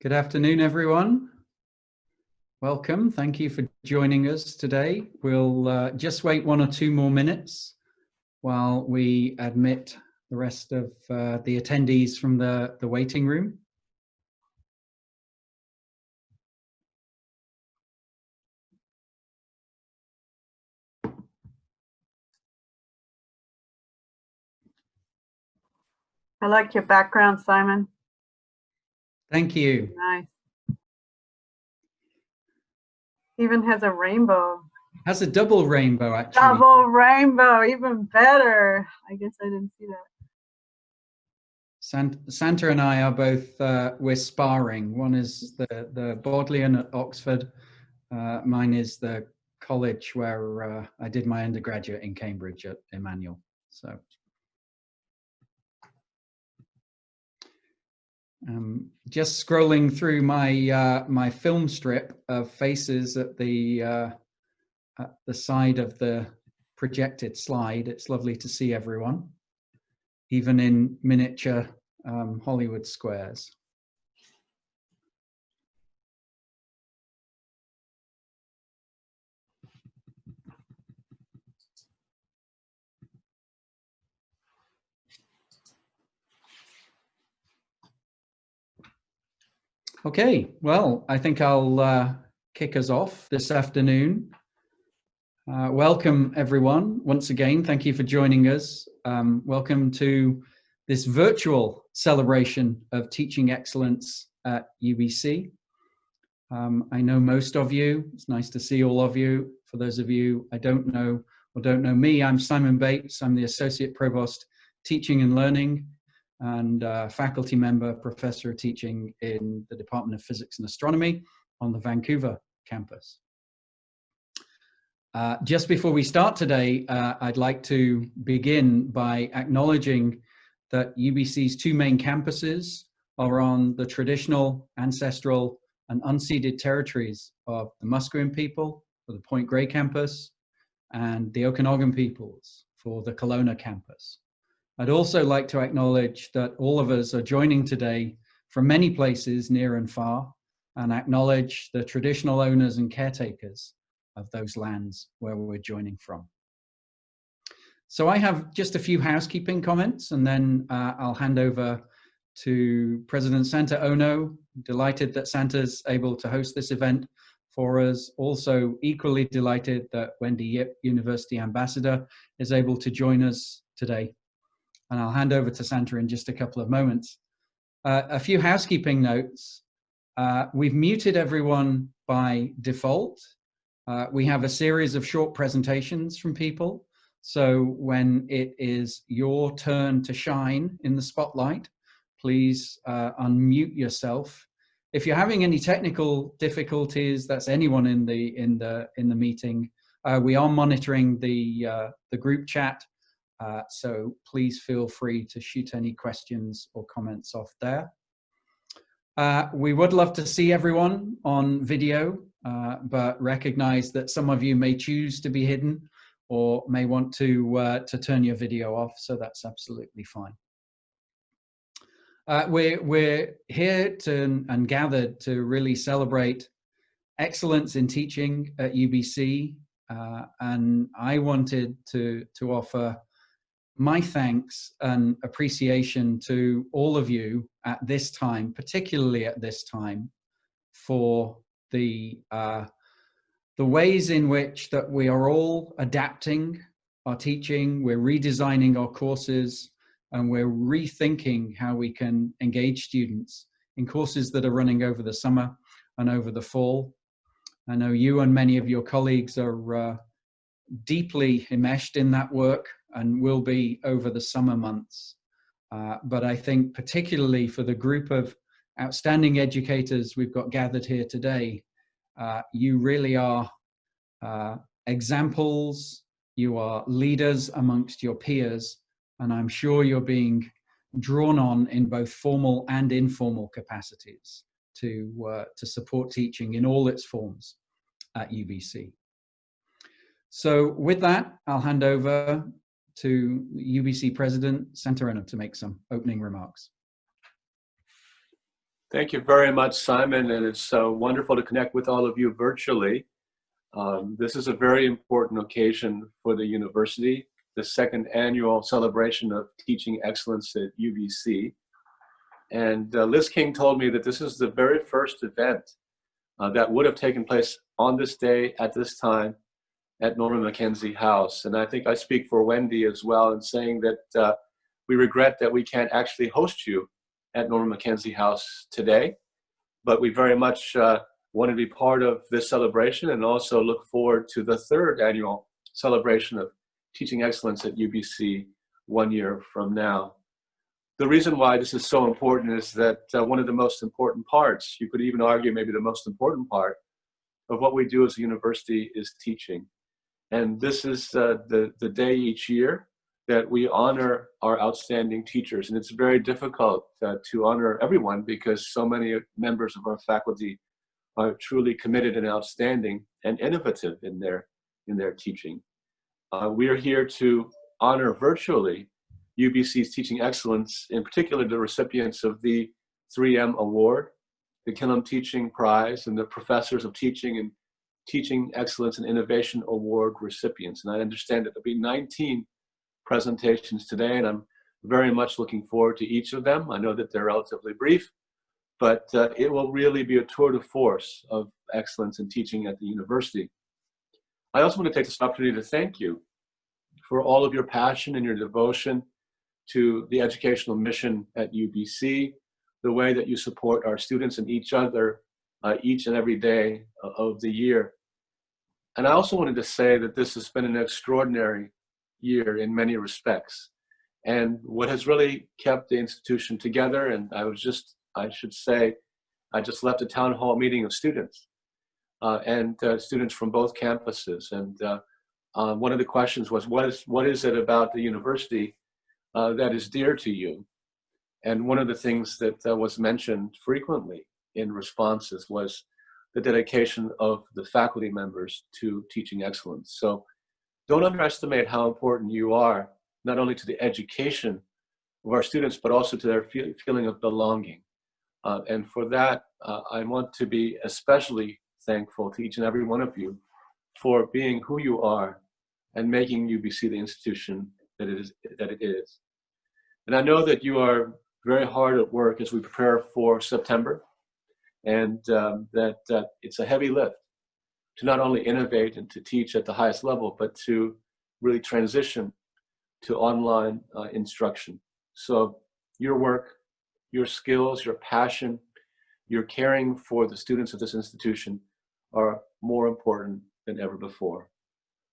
Good afternoon, everyone. Welcome. Thank you for joining us today. We'll uh, just wait one or two more minutes while we admit the rest of uh, the attendees from the, the waiting room. I like your background, Simon. Thank you. Nice. Even has a rainbow. Has a double rainbow, actually. Double rainbow, even better. I guess I didn't see that. Sant Santa and I are both, uh, we're sparring. One is the, the Bodleian at Oxford. Uh, mine is the college where uh, I did my undergraduate in Cambridge at Emmanuel. So Um, just scrolling through my uh, my film strip of faces at the uh, at the side of the projected slide. It's lovely to see everyone, even in miniature um, Hollywood squares. Okay, well, I think I'll uh, kick us off this afternoon. Uh, welcome, everyone. Once again, thank you for joining us. Um, welcome to this virtual celebration of teaching excellence at UBC. Um, I know most of you. It's nice to see all of you. For those of you I don't know or don't know me, I'm Simon Bates. I'm the Associate Provost Teaching and Learning and uh, faculty member, professor of teaching in the Department of Physics and Astronomy on the Vancouver campus. Uh, just before we start today, uh, I'd like to begin by acknowledging that UBC's two main campuses are on the traditional, ancestral, and unceded territories of the Musqueam people for the Point Grey campus and the Okanagan peoples for the Kelowna campus. I'd also like to acknowledge that all of us are joining today from many places near and far and acknowledge the traditional owners and caretakers of those lands where we're joining from. So I have just a few housekeeping comments and then uh, I'll hand over to President Santa Ono. Delighted that Santa's able to host this event for us. Also equally delighted that Wendy Yip, University Ambassador, is able to join us today and I'll hand over to Santa in just a couple of moments. Uh, a few housekeeping notes. Uh, we've muted everyone by default. Uh, we have a series of short presentations from people. So when it is your turn to shine in the spotlight, please uh, unmute yourself. If you're having any technical difficulties, that's anyone in the in the in the meeting. Uh, we are monitoring the uh, the group chat uh, so please feel free to shoot any questions or comments off there. Uh, we would love to see everyone on video, uh, but recognize that some of you may choose to be hidden or may want to, uh, to turn your video off, so that's absolutely fine. Uh, we're, we're here to, and gathered to really celebrate excellence in teaching at UBC, uh, and I wanted to, to offer my thanks and appreciation to all of you at this time, particularly at this time, for the uh, the ways in which that we are all adapting our teaching, we're redesigning our courses, and we're rethinking how we can engage students in courses that are running over the summer and over the fall. I know you and many of your colleagues are uh, deeply enmeshed in that work and will be over the summer months. Uh, but I think particularly for the group of outstanding educators we've got gathered here today, uh, you really are uh, examples, you are leaders amongst your peers, and I'm sure you're being drawn on in both formal and informal capacities to, uh, to support teaching in all its forms at UBC. So with that, I'll hand over to UBC President Santa to make some opening remarks. Thank you very much, Simon, and it's uh, wonderful to connect with all of you virtually. Um, this is a very important occasion for the university, the second annual celebration of teaching excellence at UBC. And uh, Liz King told me that this is the very first event uh, that would have taken place on this day at this time at Norman Mackenzie House. And I think I speak for Wendy as well in saying that uh, we regret that we can't actually host you at Norman Mackenzie House today, but we very much uh, want to be part of this celebration and also look forward to the third annual celebration of teaching excellence at UBC one year from now. The reason why this is so important is that uh, one of the most important parts, you could even argue maybe the most important part of what we do as a university is teaching. And this is uh, the, the day each year that we honor our outstanding teachers. And it's very difficult uh, to honor everyone because so many members of our faculty are truly committed and outstanding and innovative in their, in their teaching. Uh, we are here to honor virtually UBC's teaching excellence, in particular the recipients of the 3M Award, the Killam Teaching Prize, and the Professors of Teaching and Teaching Excellence and Innovation Award recipients. And I understand that there'll be 19 presentations today, and I'm very much looking forward to each of them. I know that they're relatively brief, but uh, it will really be a tour de force of excellence in teaching at the university. I also want to take this opportunity to thank you for all of your passion and your devotion to the educational mission at UBC, the way that you support our students and each other uh, each and every day of the year. And I also wanted to say that this has been an extraordinary year in many respects. And what has really kept the institution together, and I was just, I should say, I just left a town hall meeting of students uh, and uh, students from both campuses. And uh, uh one of the questions was, what is, what is it about the university uh, that is dear to you? And one of the things that uh, was mentioned frequently in responses was the dedication of the faculty members to teaching excellence. So don't underestimate how important you are, not only to the education of our students, but also to their feel, feeling of belonging. Uh, and for that, uh, I want to be especially thankful to each and every one of you for being who you are and making UBC the institution that it is. That it is. And I know that you are very hard at work as we prepare for September, and um, that, that it's a heavy lift to not only innovate and to teach at the highest level, but to really transition to online uh, instruction. So your work, your skills, your passion, your caring for the students of this institution are more important than ever before.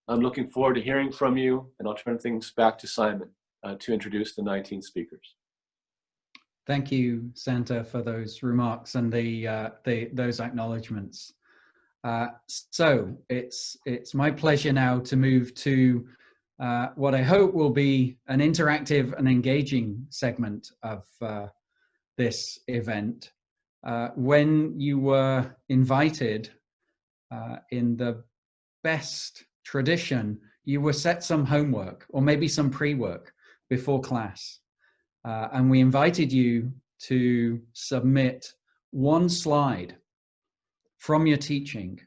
I'm looking forward to hearing from you, and I'll turn things back to Simon uh, to introduce the 19 speakers. Thank you, Santa, for those remarks and the, uh, the those acknowledgements. Uh, so it's it's my pleasure now to move to uh, what I hope will be an interactive and engaging segment of uh, this event. Uh, when you were invited uh, in the best tradition, you were set some homework or maybe some pre-work before class. And we invited you to submit one slide from your teaching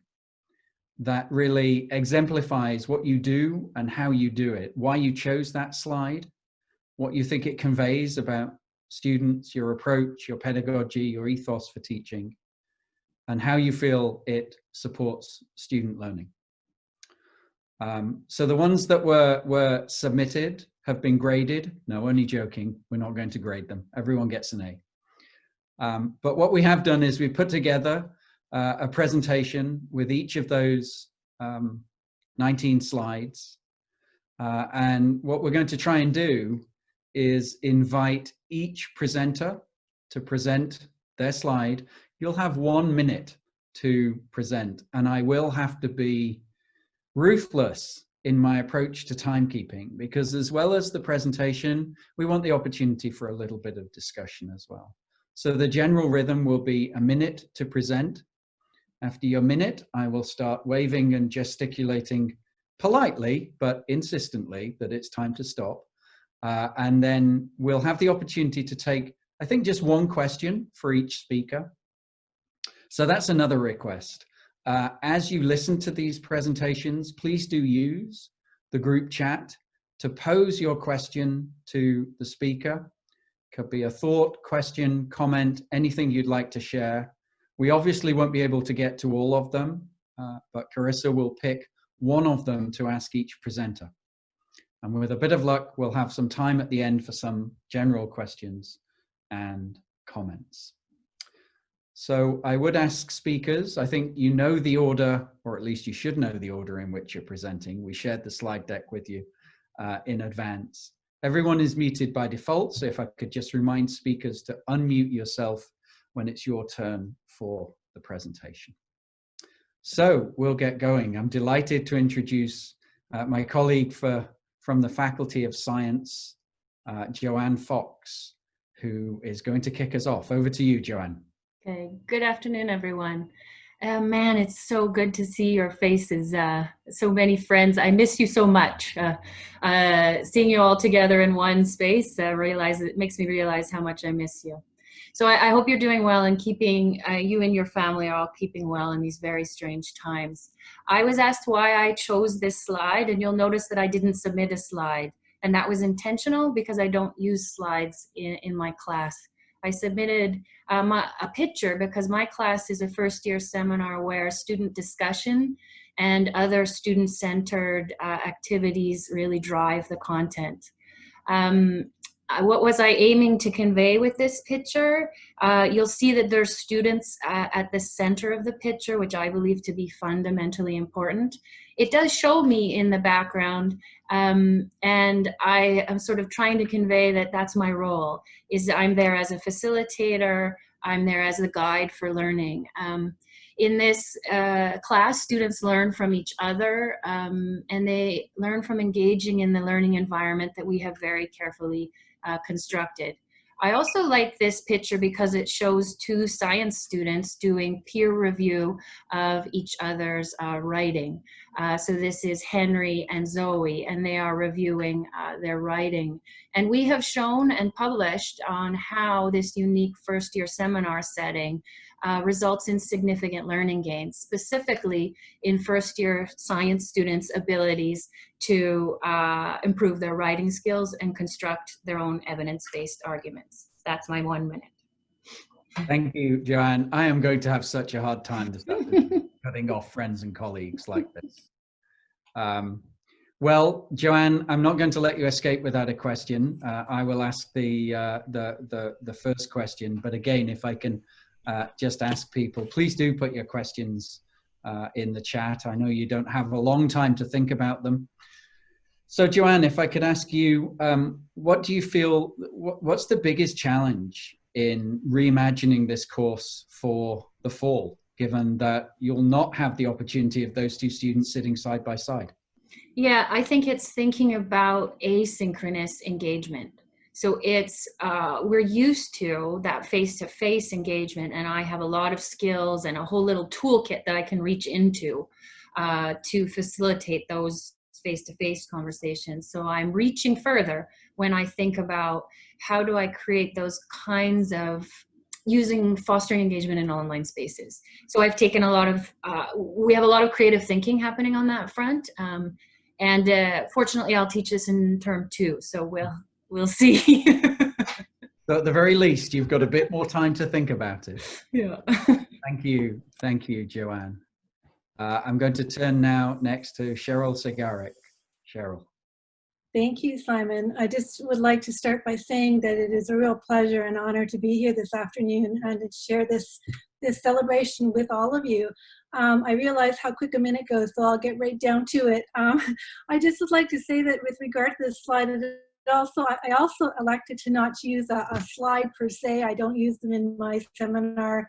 that really exemplifies what you do and how you do it, why you chose that slide, what you think it conveys about students, your approach, your pedagogy, your ethos for teaching, and how you feel it supports student learning. Um, so the ones that were, were submitted have been graded. No, only joking. We're not going to grade them. Everyone gets an A. Um, but what we have done is we put together uh, a presentation with each of those um, 19 slides. Uh, and what we're going to try and do is invite each presenter to present their slide. You'll have one minute to present and I will have to be ruthless in my approach to timekeeping because as well as the presentation, we want the opportunity for a little bit of discussion as well. So the general rhythm will be a minute to present after your minute, I will start waving and gesticulating politely, but insistently that it's time to stop. Uh, and then we'll have the opportunity to take I think just one question for each speaker. So that's another request. Uh, as you listen to these presentations, please do use the group chat to pose your question to the speaker. Could be a thought, question, comment, anything you'd like to share. We obviously won't be able to get to all of them, uh, but Carissa will pick one of them to ask each presenter. And with a bit of luck, we'll have some time at the end for some general questions and comments. So I would ask speakers, I think you know the order, or at least you should know the order in which you're presenting. We shared the slide deck with you uh, in advance. Everyone is muted by default, so if I could just remind speakers to unmute yourself when it's your turn for the presentation. So we'll get going. I'm delighted to introduce uh, my colleague for, from the Faculty of Science, uh, Joanne Fox, who is going to kick us off. Over to you, Joanne. Okay, good afternoon, everyone. Uh, man, it's so good to see your faces. Uh, so many friends. I miss you so much. Uh, uh seeing you all together in one space, uh, realize it makes me realize how much I miss you. So I, I hope you're doing well and keeping uh, you and your family are all keeping well in these very strange times. I was asked why I chose this slide, and you'll notice that I didn't submit a slide, and that was intentional because I don't use slides in, in my class. I submitted um, a, a picture because my class is a first year seminar where student discussion and other student-centered uh, activities really drive the content. Um, what was I aiming to convey with this picture? Uh, you'll see that there's students uh, at the center of the picture, which I believe to be fundamentally important. It does show me in the background, um, and I am sort of trying to convey that that's my role, is I'm there as a facilitator, I'm there as a guide for learning. Um, in this uh, class, students learn from each other um, and they learn from engaging in the learning environment that we have very carefully uh, constructed. I also like this picture because it shows two science students doing peer review of each other's uh, writing. Uh, so this is Henry and Zoe, and they are reviewing uh, their writing. And we have shown and published on how this unique first year seminar setting uh, results in significant learning gains, specifically in first year science students' abilities to uh, improve their writing skills and construct their own evidence-based arguments. That's my one minute. Thank you, Joanne. I am going to have such a hard time this afternoon cutting off friends and colleagues like this. Um, well, Joanne, I'm not going to let you escape without a question. Uh, I will ask the, uh, the, the, the first question, but again, if I can uh, just ask people, please do put your questions uh, in the chat. I know you don't have a long time to think about them. So Joanne, if I could ask you, um, what do you feel, what, what's the biggest challenge in reimagining this course for the fall, given that you'll not have the opportunity of those two students sitting side by side? Yeah, I think it's thinking about asynchronous engagement. So it's, uh, we're used to that face-to-face -face engagement and I have a lot of skills and a whole little toolkit that I can reach into uh, to facilitate those face-to-face -face conversations. So I'm reaching further when I think about how do I create those kinds of using fostering engagement in online spaces. So I've taken a lot of, uh, we have a lot of creative thinking happening on that front. Um, and uh, fortunately, I'll teach this in term two. So we'll we'll see. so at the very least, you've got a bit more time to think about it. Yeah. Thank you. Thank you, Joanne. Uh, I'm going to turn now next to Cheryl Segaric. Cheryl. Thank you, Simon. I just would like to start by saying that it is a real pleasure and honor to be here this afternoon and to share this, this celebration with all of you. Um, I realize how quick a minute goes, so I'll get right down to it. Um, I just would like to say that with regard to this slide, it also, I also elected to not use a, a, slide per se. I don't use them in my seminar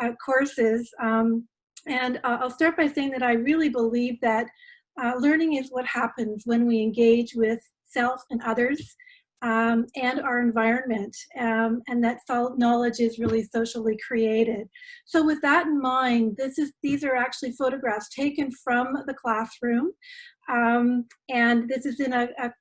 uh, courses. Um, and uh, I'll start by saying that I really believe that uh, learning is what happens when we engage with self and others um, and our environment, um, and that knowledge is really socially created. So with that in mind, this is these are actually photographs taken from the classroom, um, and this is in a, a,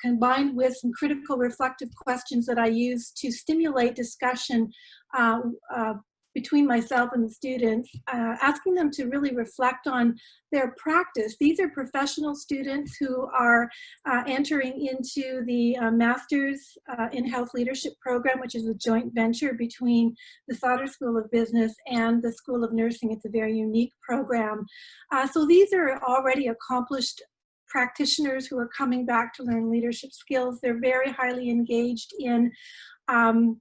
combined with some critical reflective questions that I use to stimulate discussion uh, uh, between myself and the students, uh, asking them to really reflect on their practice. These are professional students who are uh, entering into the uh, Masters uh, in Health Leadership program, which is a joint venture between the Sauder School of Business and the School of Nursing. It's a very unique program. Uh, so these are already accomplished practitioners who are coming back to learn leadership skills. They're very highly engaged in um,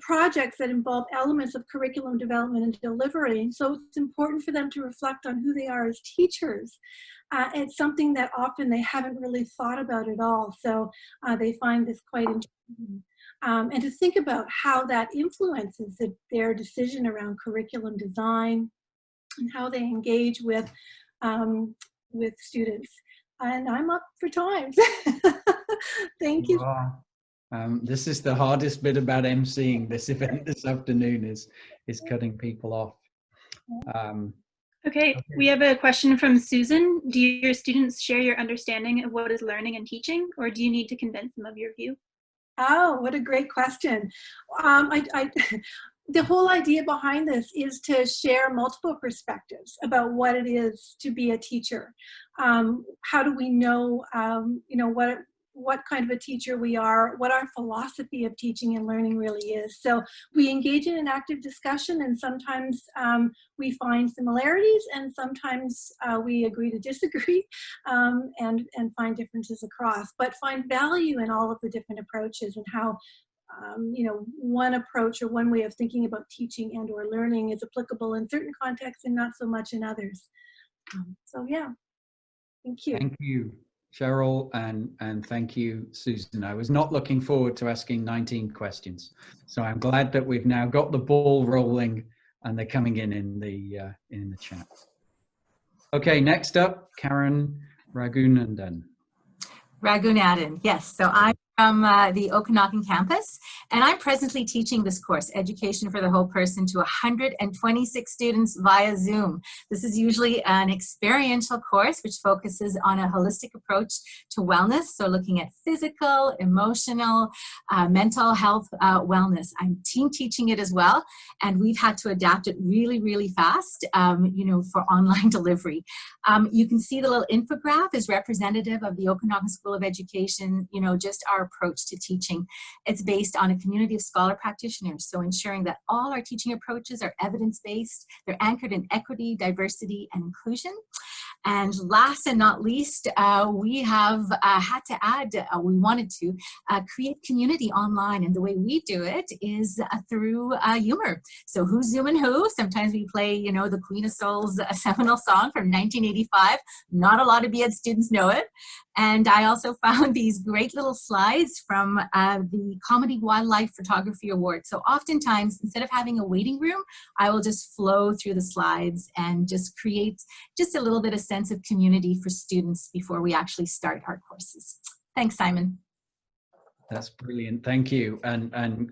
projects that involve elements of curriculum development and delivery. So it's important for them to reflect on who they are as teachers. Uh, it's something that often they haven't really thought about at all. So uh, they find this quite interesting. Um, and to think about how that influences the, their decision around curriculum design and how they engage with, um, with students. And I'm up for time. Thank you. Wow. Um, this is the hardest bit about emceeing this event this afternoon is is cutting people off. Um, okay, Okay. we have a question from Susan. Do your students share your understanding of what is learning and teaching, or do you need to convince them of your view? Oh, what a great question. Um, I, I, the whole idea behind this is to share multiple perspectives about what it is to be a teacher. Um, how do we know, um, you know, what what kind of a teacher we are, what our philosophy of teaching and learning really is. So we engage in an active discussion and sometimes um, we find similarities and sometimes uh, we agree to disagree um, and, and find differences across, but find value in all of the different approaches and how um, you know, one approach or one way of thinking about teaching and or learning is applicable in certain contexts and not so much in others. Um, so yeah, thank you. Thank you, Cheryl, and, and thank you, Susan. I was not looking forward to asking 19 questions. So I'm glad that we've now got the ball rolling and they're coming in in the, uh, in the chat. Okay, next up, Karen Raghunandan. Raghunathan, yes. So I'm from uh, the Okanagan campus, and I'm presently teaching this course, Education for the Whole Person, to 126 students via Zoom. This is usually an experiential course which focuses on a holistic approach to wellness, so looking at physical, emotional, uh, mental health uh, wellness. I'm team teaching it as well, and we've had to adapt it really, really fast, um, you know, for online delivery. Um, you can see the little infograph is representative of the Okanagan School of Education, you know, just our approach to teaching. It's based on a community of scholar practitioners, so ensuring that all our teaching approaches are evidence-based, they're anchored in equity, diversity, and inclusion. And last and not least, uh, we have uh, had to add, uh, we wanted to uh, create community online. And the way we do it is uh, through uh, humor. So who's zooming who? Sometimes we play, you know, the Queen of Souls seminal song from 1985. Not a lot of BEd students know it. And I also found these great little slides from uh, the Comedy Wildlife Photography Award. So oftentimes, instead of having a waiting room, I will just flow through the slides and just create just a little bit of sense of community for students before we actually start our courses. Thanks, Simon. That's brilliant. Thank you. And, and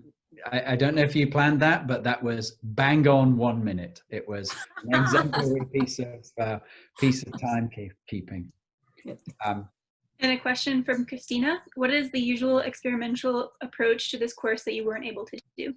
I, I don't know if you planned that, but that was bang on one minute. It was an exemplary piece of, uh, piece of timekeeping. Um, And a question from Christina. What is the usual experimental approach to this course that you weren't able to do?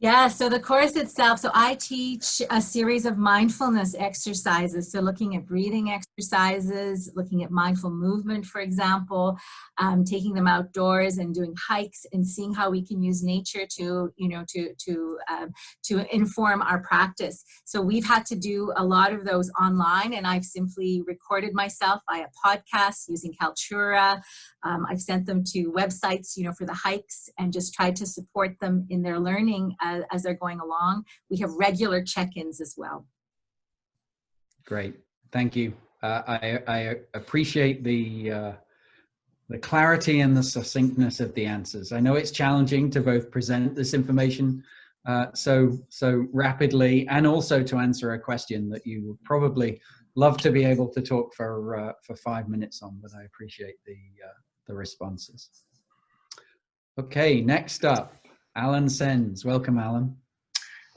Yeah, so the course itself, so I teach a series of mindfulness exercises. So looking at breathing exercises, looking at mindful movement, for example, um, taking them outdoors and doing hikes and seeing how we can use nature to, you know, to, to, um, to inform our practice. So we've had to do a lot of those online and I've simply recorded myself via podcast using Kaltura. Um, I've sent them to websites, you know, for the hikes and just tried to support them in their learning as, as they're going along. We have regular check-ins as well. Great, thank you. Uh, I, I appreciate the uh, the clarity and the succinctness of the answers. I know it's challenging to both present this information uh, so so rapidly and also to answer a question that you would probably love to be able to talk for uh, for five minutes on, but I appreciate the uh, the responses. Okay, next up, Alan Sens. Welcome, Alan.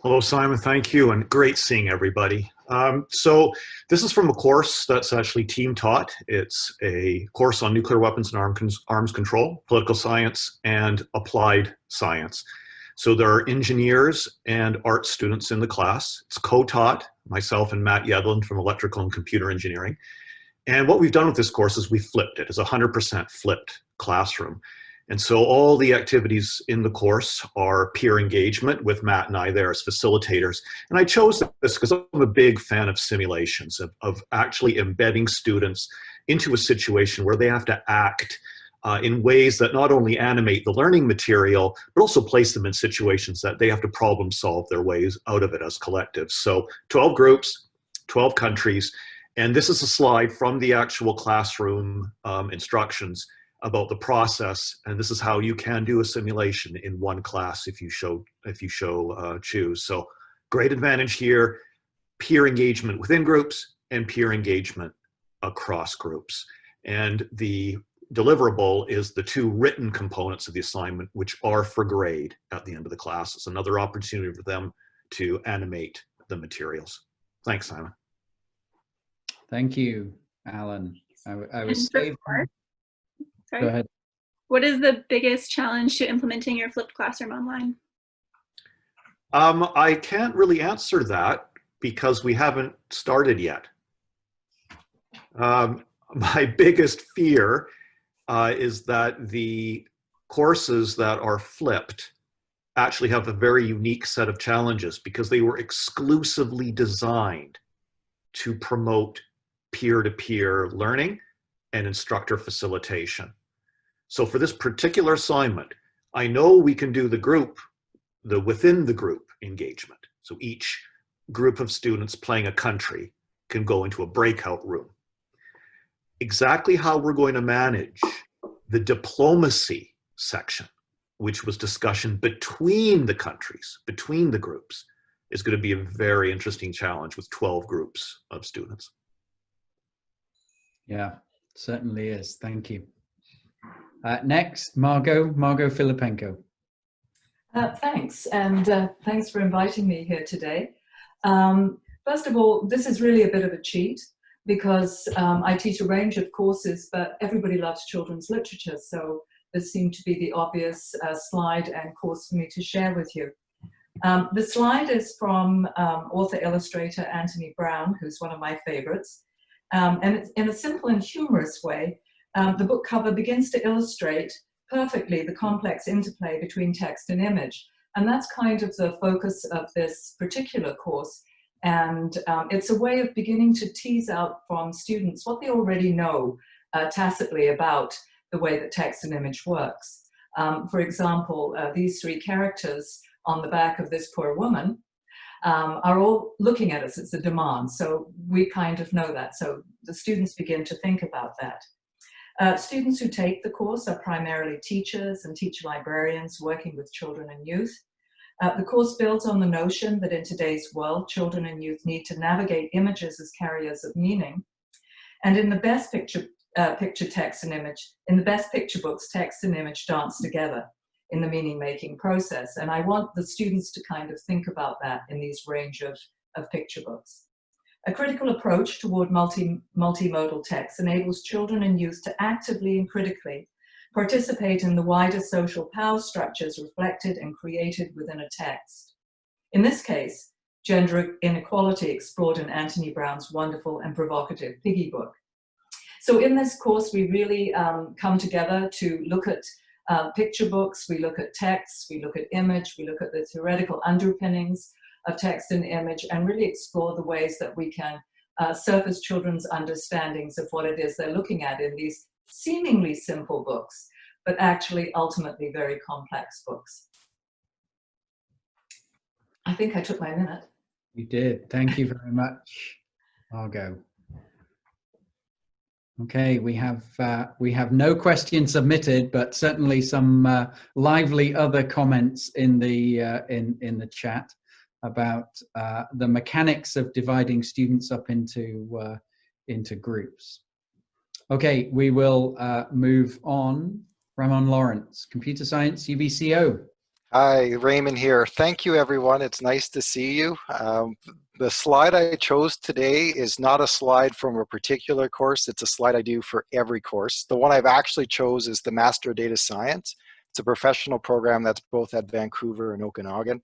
Hello, Simon. Thank you, and great seeing everybody. Um, so this is from a course that's actually team taught. It's a course on nuclear weapons and arms, arms control, political science, and applied science. So there are engineers and art students in the class. It's co-taught, myself and Matt Yedlin from electrical and computer engineering. And what we've done with this course is we flipped it. It's a 100% flipped classroom. And so all the activities in the course are peer engagement with Matt and I there as facilitators. And I chose this because I'm a big fan of simulations, of, of actually embedding students into a situation where they have to act uh, in ways that not only animate the learning material, but also place them in situations that they have to problem solve their ways out of it as collectives. So 12 groups, 12 countries, and this is a slide from the actual classroom um, instructions about the process. And this is how you can do a simulation in one class if you show if you show uh, choose. So great advantage here peer engagement within groups and peer engagement across groups. And the deliverable is the two written components of the assignment which are for grade at the end of the class it's another opportunity for them to animate the materials. Thanks simon Thank you, Alan. I, I was so saved. far- Go ahead. What is the biggest challenge to implementing your flipped classroom online? Um, I can't really answer that because we haven't started yet. Um, my biggest fear uh, is that the courses that are flipped actually have a very unique set of challenges because they were exclusively designed to promote peer-to-peer learning and instructor facilitation. So for this particular assignment, I know we can do the group the within the group engagement. So each group of students playing a country can go into a breakout room. Exactly how we're going to manage the diplomacy section, which was discussion between the countries, between the groups, is going to be a very interesting challenge with 12 groups of students. Yeah, certainly is. Thank you. Uh, next, Margot, Margot Filipenko. Uh, thanks, and uh, thanks for inviting me here today. Um, first of all, this is really a bit of a cheat because um, I teach a range of courses, but everybody loves children's literature, so this seemed to be the obvious uh, slide and course for me to share with you. Um, the slide is from um, author-illustrator Anthony Browne, who's one of my favorites, um, and it's in a simple and humorous way, um, the book cover begins to illustrate perfectly the complex interplay between text and image. And that's kind of the focus of this particular course. And um, it's a way of beginning to tease out from students what they already know uh, tacitly about the way that text and image works. Um, for example, uh, these three characters on the back of this poor woman um, are all looking at us. It's a demand. So we kind of know that. So the students begin to think about that. Uh, students who take the course are primarily teachers and teacher librarians working with children and youth. Uh, the course builds on the notion that in today's world, children and youth need to navigate images as carriers of meaning. And in the best picture, uh, picture text and image, in the best picture books, text and image dance together in the meaning making process. And I want the students to kind of think about that in these range of, of picture books. A critical approach toward multi, multimodal text enables children and youth to actively and critically participate in the wider social power structures reflected and created within a text. In this case, gender inequality explored in Anthony Browne's wonderful and provocative Piggy book. So in this course, we really um, come together to look at uh, picture books, we look at text, we look at image, we look at the theoretical underpinnings of text and image and really explore the ways that we can uh, surface children's understandings of what it is they're looking at in these seemingly simple books, but actually ultimately very complex books. I think I took my minute. You did. Thank you very much, Margot. Okay, we have uh, we have no questions submitted, but certainly some uh, lively other comments in the uh, in in the chat about uh, the mechanics of dividing students up into uh, into groups. Okay, we will uh, move on. Ramon Lawrence, Computer Science, UBCO. Hi, Ramon here. Thank you, everyone. It's nice to see you. Um, the slide I chose today is not a slide from a particular course. It's a slide I do for every course. The one I've actually chose is the Master of Data Science. It's a professional program that's both at Vancouver and Okanagan.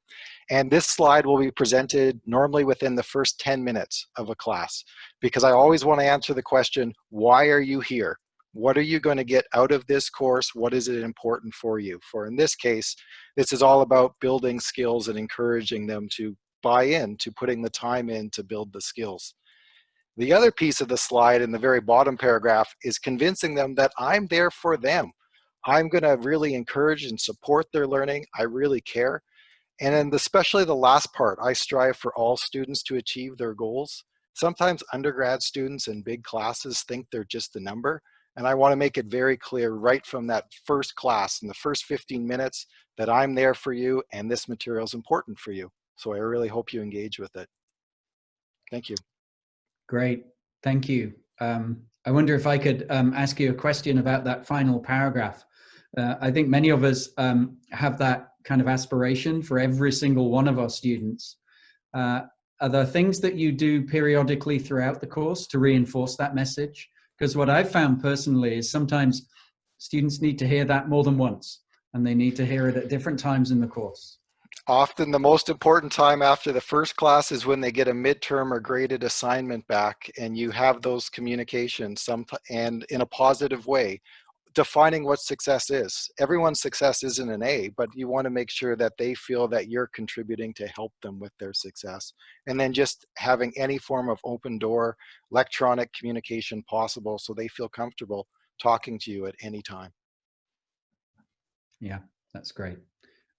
And this slide will be presented normally within the first 10 minutes of a class because I always want to answer the question, why are you here? What are you going to get out of this course? What is it important for you? For in this case, this is all about building skills and encouraging them to buy in to putting the time in to build the skills. The other piece of the slide in the very bottom paragraph is convincing them that I'm there for them. I'm going to really encourage and support their learning. I really care. And then especially the last part, I strive for all students to achieve their goals. Sometimes undergrad students in big classes think they're just a number. And I wanna make it very clear right from that first class in the first 15 minutes that I'm there for you and this material is important for you. So I really hope you engage with it. Thank you. Great, thank you. Um, I wonder if I could um, ask you a question about that final paragraph. Uh, I think many of us um, have that kind of aspiration for every single one of our students. Uh, are there things that you do periodically throughout the course to reinforce that message? Because what I've found personally is sometimes students need to hear that more than once and they need to hear it at different times in the course. Often the most important time after the first class is when they get a midterm or graded assignment back and you have those communications some, and in a positive way defining what success is. Everyone's success isn't an A, but you want to make sure that they feel that you're contributing to help them with their success. And then just having any form of open door electronic communication possible so they feel comfortable talking to you at any time. Yeah, that's great.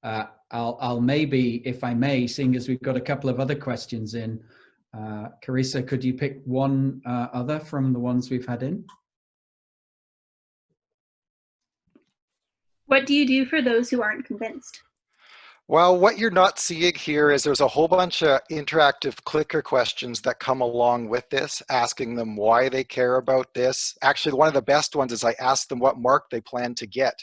Uh, I'll, I'll maybe, if I may, seeing as we've got a couple of other questions in, uh, Carissa, could you pick one uh, other from the ones we've had in? What do you do for those who aren't convinced? Well, what you're not seeing here is there's a whole bunch of interactive clicker questions that come along with this, asking them why they care about this. Actually, one of the best ones is I ask them what mark they plan to get.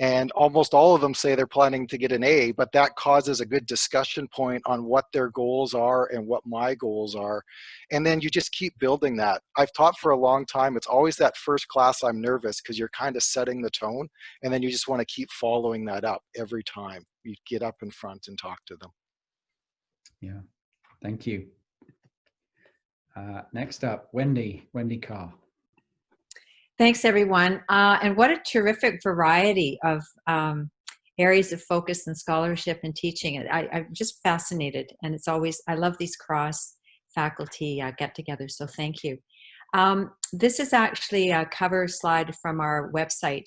And almost all of them say they're planning to get an A, but that causes a good discussion point on what their goals are and what my goals are. And then you just keep building that. I've taught for a long time. It's always that first class I'm nervous because you're kind of setting the tone. And then you just want to keep following that up every time you get up in front and talk to them. Yeah, thank you. Uh, next up, Wendy, Wendy Carr. Thanks, everyone. Uh, and what a terrific variety of um, areas of focus and scholarship and teaching. I, I'm just fascinated. And it's always, I love these cross faculty uh, get-togethers, so thank you. Um, this is actually a cover slide from our website.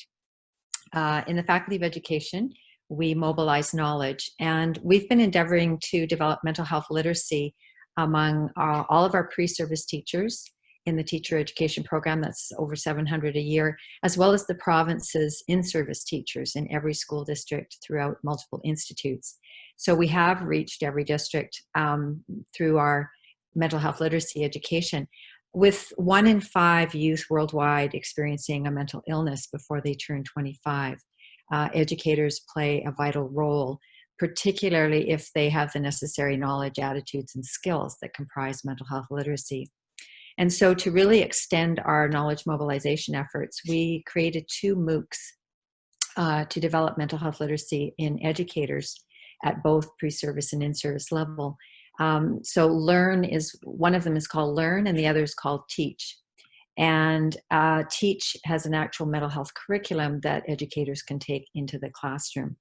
Uh, in the Faculty of Education, we mobilize knowledge. And we've been endeavoring to develop mental health literacy among uh, all of our pre-service teachers in the teacher education program that's over 700 a year as well as the province's in-service teachers in every school district throughout multiple institutes. So we have reached every district um, through our mental health literacy education with one in five youth worldwide experiencing a mental illness before they turn 25 uh, educators play a vital role particularly if they have the necessary knowledge attitudes and skills that comprise mental health literacy and so to really extend our knowledge mobilization efforts, we created two MOOCs uh, to develop mental health literacy in educators at both pre-service and in-service level. Um, so Learn is, one of them is called Learn and the other is called Teach. And uh, Teach has an actual mental health curriculum that educators can take into the classroom.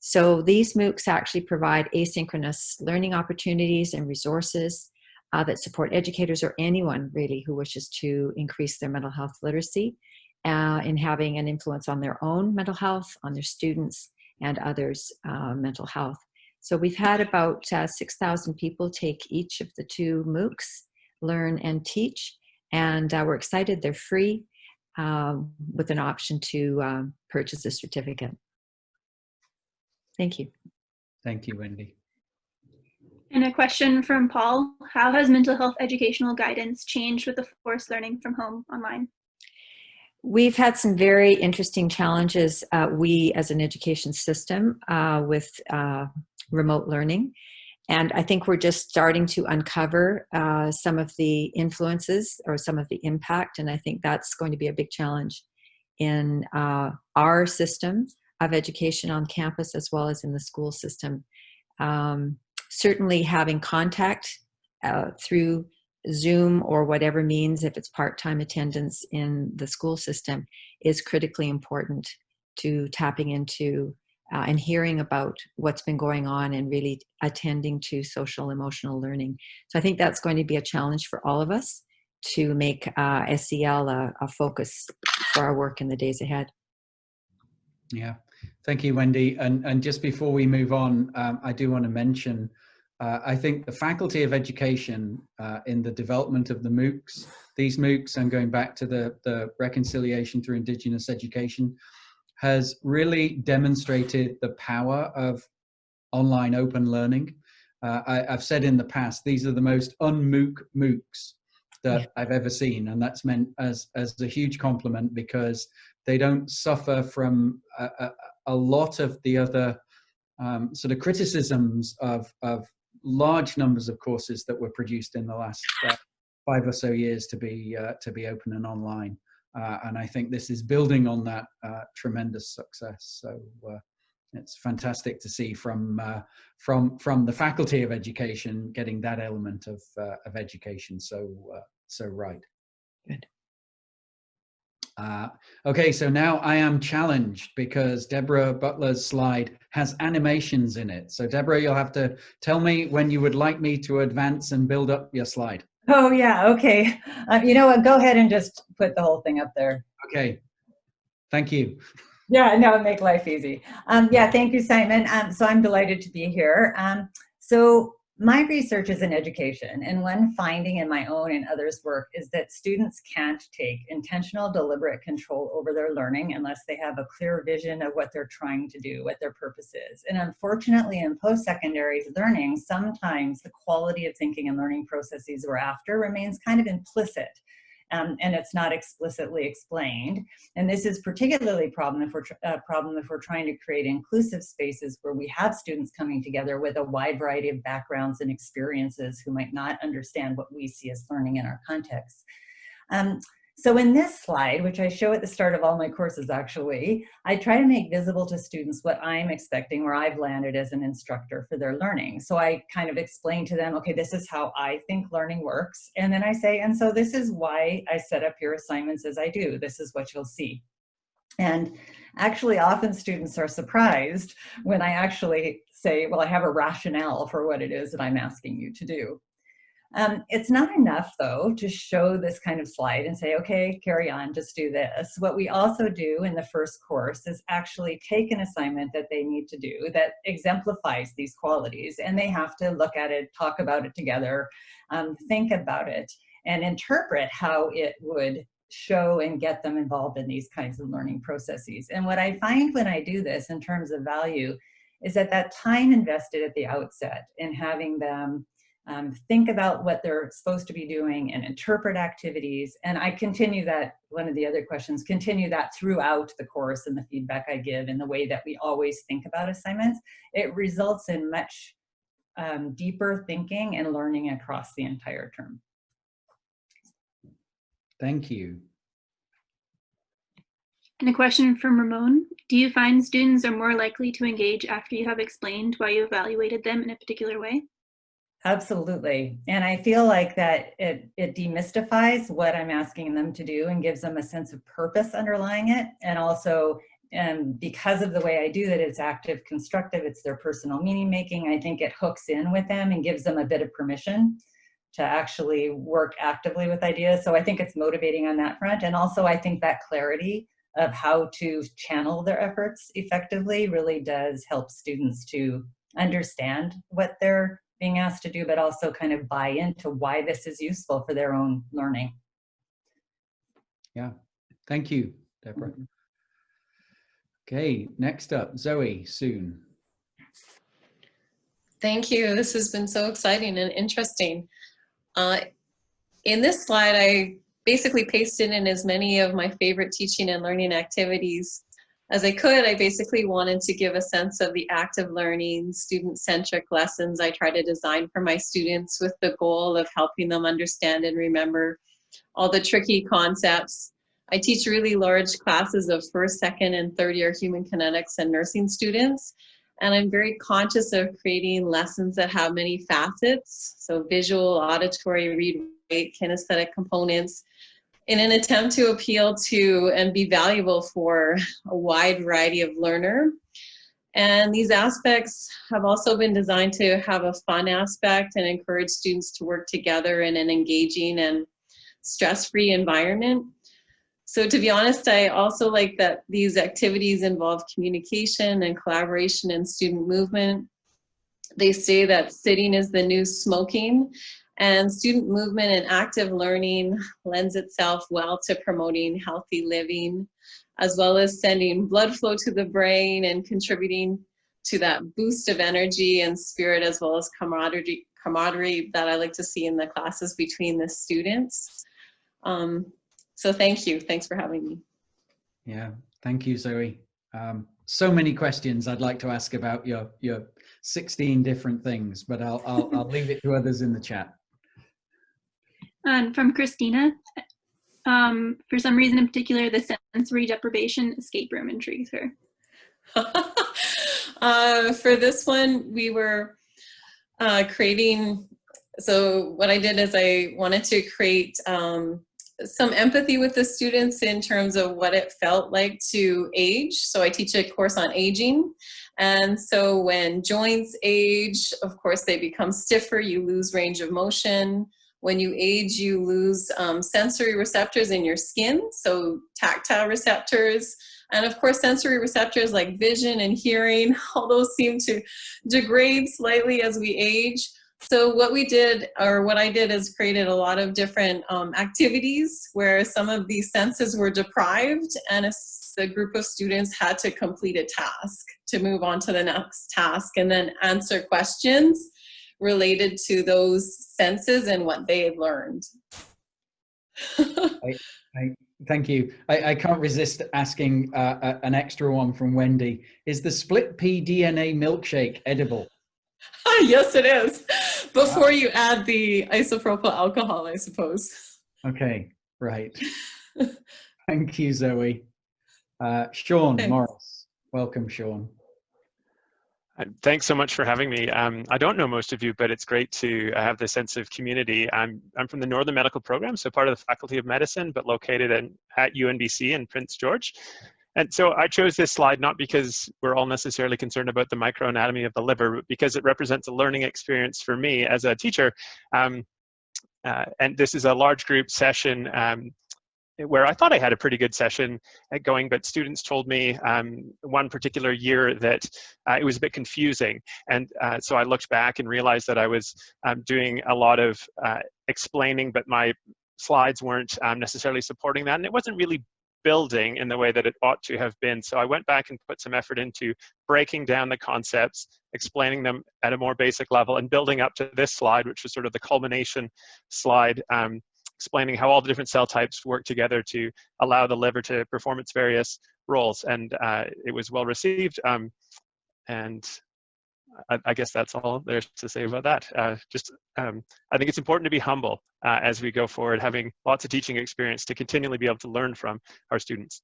So these MOOCs actually provide asynchronous learning opportunities and resources uh, that support educators or anyone really who wishes to increase their mental health literacy uh, in having an influence on their own mental health, on their students and others' uh, mental health. So we've had about uh, 6,000 people take each of the two MOOCs, learn and teach, and uh, we're excited they're free um, with an option to um, purchase a certificate. Thank you. Thank you, Wendy. And a question from Paul, how has mental health educational guidance changed with the forced learning from home online? We've had some very interesting challenges, uh, we as an education system, uh, with uh, remote learning. And I think we're just starting to uncover uh, some of the influences or some of the impact. And I think that's going to be a big challenge in uh, our system of education on campus as well as in the school system. Um, certainly having contact uh, through Zoom or whatever means, if it's part-time attendance in the school system, is critically important to tapping into uh, and hearing about what's been going on and really attending to social emotional learning. So I think that's going to be a challenge for all of us to make uh, SEL a, a focus for our work in the days ahead. Yeah, thank you, Wendy. And, and just before we move on, um, I do want to mention, uh, I think the Faculty of Education uh, in the development of the MOOCs, these MOOCs, and going back to the, the reconciliation through Indigenous education, has really demonstrated the power of online open learning. Uh, I, have said in the past, these are the most un-MOOC MOOCs that yeah. I've ever seen. And that's meant as, as a huge compliment because they don't suffer from a, a, a lot of the other um, sort of criticisms of, of large numbers of courses that were produced in the last uh, five or so years to be, uh, to be open and online. Uh, and I think this is building on that uh, tremendous success. So uh, it's fantastic to see from from from the Faculty of Education getting that element of of education so so right. Good. Okay, so now I am challenged because Deborah Butler's slide has animations in it. So Deborah, you'll have to tell me when you would like me to advance and build up your slide. Oh yeah, okay. Uh, you know what, go ahead and just put the whole thing up there. Okay, thank you. Yeah, no, make life easy. Um, yeah, thank you, Simon. Um, so I'm delighted to be here. Um, so my research is in education, and one finding in my own and others' work is that students can't take intentional, deliberate control over their learning unless they have a clear vision of what they're trying to do, what their purpose is. And unfortunately, in post-secondary learning, sometimes the quality of thinking and learning processes we're after remains kind of implicit um, and it's not explicitly explained. And this is particularly problem if we're uh, problem if we're trying to create inclusive spaces where we have students coming together with a wide variety of backgrounds and experiences who might not understand what we see as learning in our context. Um, so in this slide, which I show at the start of all my courses actually, I try to make visible to students what I'm expecting where I've landed as an instructor for their learning. So I kind of explain to them, okay, this is how I think learning works. And then I say, and so this is why I set up your assignments as I do. This is what you'll see. And actually often students are surprised when I actually say, well, I have a rationale for what it is that I'm asking you to do. Um, it's not enough though to show this kind of slide and say, okay, carry on, just do this. What we also do in the first course is actually take an assignment that they need to do that exemplifies these qualities and they have to look at it, talk about it together, um, think about it and interpret how it would show and get them involved in these kinds of learning processes. And what I find when I do this in terms of value is that that time invested at the outset in having them um, think about what they're supposed to be doing and interpret activities. And I continue that, one of the other questions, continue that throughout the course and the feedback I give and the way that we always think about assignments. It results in much um, deeper thinking and learning across the entire term. Thank you. And a question from Ramon. Do you find students are more likely to engage after you have explained why you evaluated them in a particular way? Absolutely. And I feel like that it, it demystifies what I'm asking them to do and gives them a sense of purpose underlying it. And also, and because of the way I do that, it's active, constructive, it's their personal meaning making. I think it hooks in with them and gives them a bit of permission to actually work actively with ideas. So I think it's motivating on that front. And also I think that clarity of how to channel their efforts effectively really does help students to understand what they're being asked to do, but also kind of buy into why this is useful for their own learning. Yeah, thank you, Deborah. Okay, next up, Zoe Soon. Thank you. This has been so exciting and interesting. Uh, in this slide, I basically pasted in as many of my favorite teaching and learning activities as I could. I basically wanted to give a sense of the active learning, student-centric lessons I try to design for my students with the goal of helping them understand and remember all the tricky concepts. I teach really large classes of first, second, and third year human kinetics and nursing students. And I'm very conscious of creating lessons that have many facets. So visual, auditory, read, write, kinesthetic components in an attempt to appeal to and be valuable for a wide variety of learner. And these aspects have also been designed to have a fun aspect and encourage students to work together in an engaging and stress-free environment. So to be honest, I also like that these activities involve communication and collaboration and student movement. They say that sitting is the new smoking and student movement and active learning lends itself well to promoting healthy living, as well as sending blood flow to the brain and contributing to that boost of energy and spirit, as well as camaraderie, camaraderie that I like to see in the classes between the students. Um, so thank you. Thanks for having me. Yeah, thank you, Zoe. Um, so many questions I'd like to ask about your your 16 different things, but I'll I'll, I'll leave it to others in the chat. And from Christina, um, for some reason in particular, the sensory deprivation escape room intrigues her. uh, for this one, we were uh, creating, so what I did is I wanted to create um, some empathy with the students in terms of what it felt like to age. So I teach a course on aging. And so when joints age, of course, they become stiffer, you lose range of motion. When you age, you lose um, sensory receptors in your skin, so tactile receptors. And of course, sensory receptors like vision and hearing, all those seem to degrade slightly as we age. So what we did, or what I did is created a lot of different um, activities where some of these senses were deprived and a, a group of students had to complete a task to move on to the next task and then answer questions related to those senses and what they had learned. I, I, thank you. I, I can't resist asking uh, a, an extra one from Wendy. Is the split pea DNA milkshake edible? yes, it is. Before wow. you add the isopropyl alcohol, I suppose. Okay, right. Thank you, Zoe. Uh, Sean Thanks. Maurice. Welcome, Sean. Thanks so much for having me. Um, I don't know most of you, but it's great to have the sense of community. I'm, I'm from the Northern Medical Program, so part of the Faculty of Medicine, but located in, at UNBC in Prince George. And so I chose this slide not because we're all necessarily concerned about the microanatomy of the liver, but because it represents a learning experience for me as a teacher. Um, uh, and this is a large group session um, where I thought I had a pretty good session going, but students told me um, one particular year that uh, it was a bit confusing. And uh, so I looked back and realized that I was um, doing a lot of uh, explaining, but my slides weren't um, necessarily supporting that. And it wasn't really building in the way that it ought to have been. So I went back and put some effort into breaking down the concepts, explaining them at a more basic level, and building up to this slide, which was sort of the culmination slide, um, explaining how all the different cell types work together to allow the liver to perform its various roles. And uh, it was well received. Um, and I, I, guess that's all there's to say about that. Uh, just, um, I think it's important to be humble uh, as we go forward, having lots of teaching experience to continually be able to learn from our students.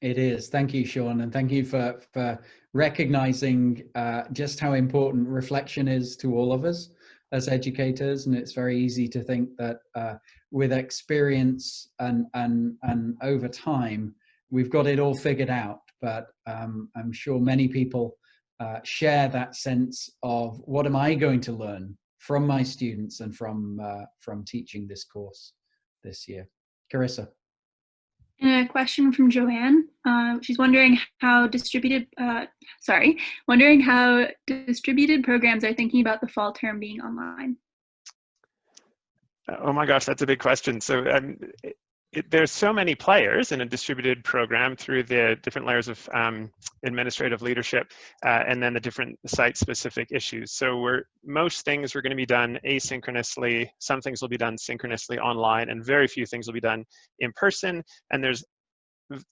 It is. Thank you, Sean, and thank you for for recognizing uh, just how important reflection is to all of us as educators. And it's very easy to think that uh, with experience and and and over time, we've got it all figured out. But um, I'm sure many people uh, share that sense of what am I going to learn from my students and from uh, from teaching this course this year. Carissa. And a question from Joanne. Uh, she's wondering how distributed, uh, sorry, wondering how distributed programs are thinking about the fall term being online. Oh my gosh, that's a big question. So um, it, there's so many players in a distributed program through the different layers of um, administrative leadership uh, and then the different site specific issues. So we're, most things are going to be done asynchronously, some things will be done synchronously online, and very few things will be done in person. And there's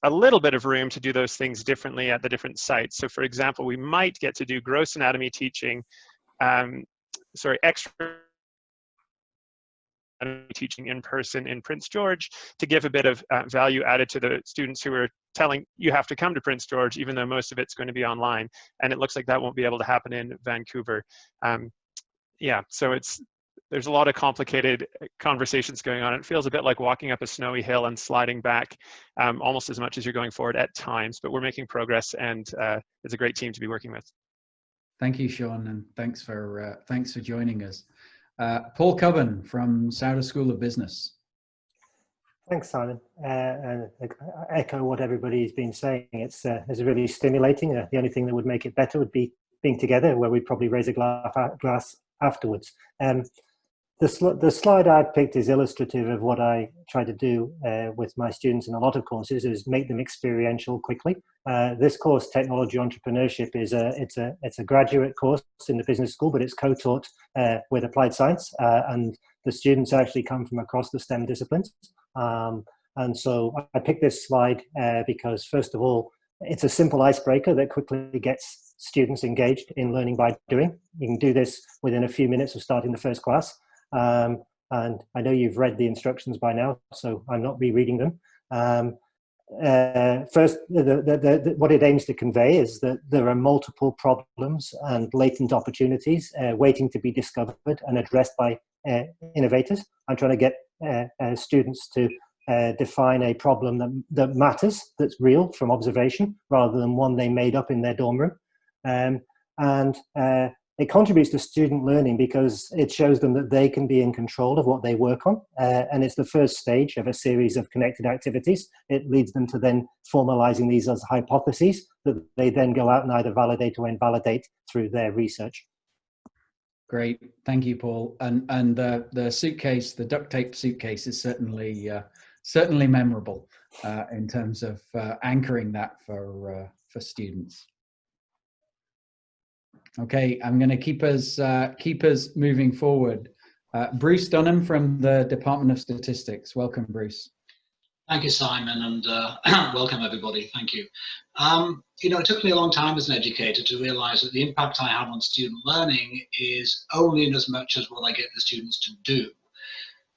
a little bit of room to do those things differently at the different sites. So for example, we might get to do gross anatomy teaching, um, sorry, extra teaching in person in Prince George to give a bit of uh, value added to the students who are telling you have to come to Prince George, even though most of it's going to be online. And it looks like that won't be able to happen in Vancouver. Um, yeah, so it's there's a lot of complicated uh, conversations going on. It feels a bit like walking up a snowy hill and sliding back um, almost as much as you're going forward at times, but we're making progress and uh, it's a great team to be working with. Thank you, Sean, and thanks for uh, thanks for joining us. Uh, Paul Cubbon from Sauder School of Business. Thanks, Simon. Uh, and I echo what everybody's been saying. It's, uh, it's really stimulating. Uh, the only thing that would make it better would be being together, where we'd probably raise a glass, glass afterwards. Um, the, sl the slide I've picked is illustrative of what I try to do uh, with my students in a lot of courses is make them experiential quickly. Uh, this course, Technology Entrepreneurship, is a, it's, a, it's a graduate course in the business school, but it's co-taught uh, with applied science uh, and the students actually come from across the STEM disciplines. Um, and so I picked this slide uh, because first of all, it's a simple icebreaker that quickly gets students engaged in learning by doing. You can do this within a few minutes of starting the first class. Um, and I know you've read the instructions by now, so I'm not rereading them. Um, uh, first, the, the, the, what it aims to convey is that there are multiple problems and latent opportunities uh, waiting to be discovered and addressed by uh, innovators. I'm trying to get uh, uh, students to uh, define a problem that, that matters, that's real from observation, rather than one they made up in their dorm room. Um, and it contributes to student learning because it shows them that they can be in control of what they work on. Uh, and it's the first stage of a series of connected activities. It leads them to then formalizing these as hypotheses that they then go out and either validate or invalidate through their research. Great, thank you, Paul. And and the the suitcase, the duct tape suitcase, is certainly uh, certainly memorable uh, in terms of uh, anchoring that for uh, for students. Okay, I'm going to keep us uh, keep us moving forward. Uh, Bruce Dunham from the Department of Statistics. Welcome, Bruce. Thank you, Simon, and uh, welcome everybody. Thank you. Um, you know, it took me a long time as an educator to realize that the impact I have on student learning is only in as much as what I get the students to do.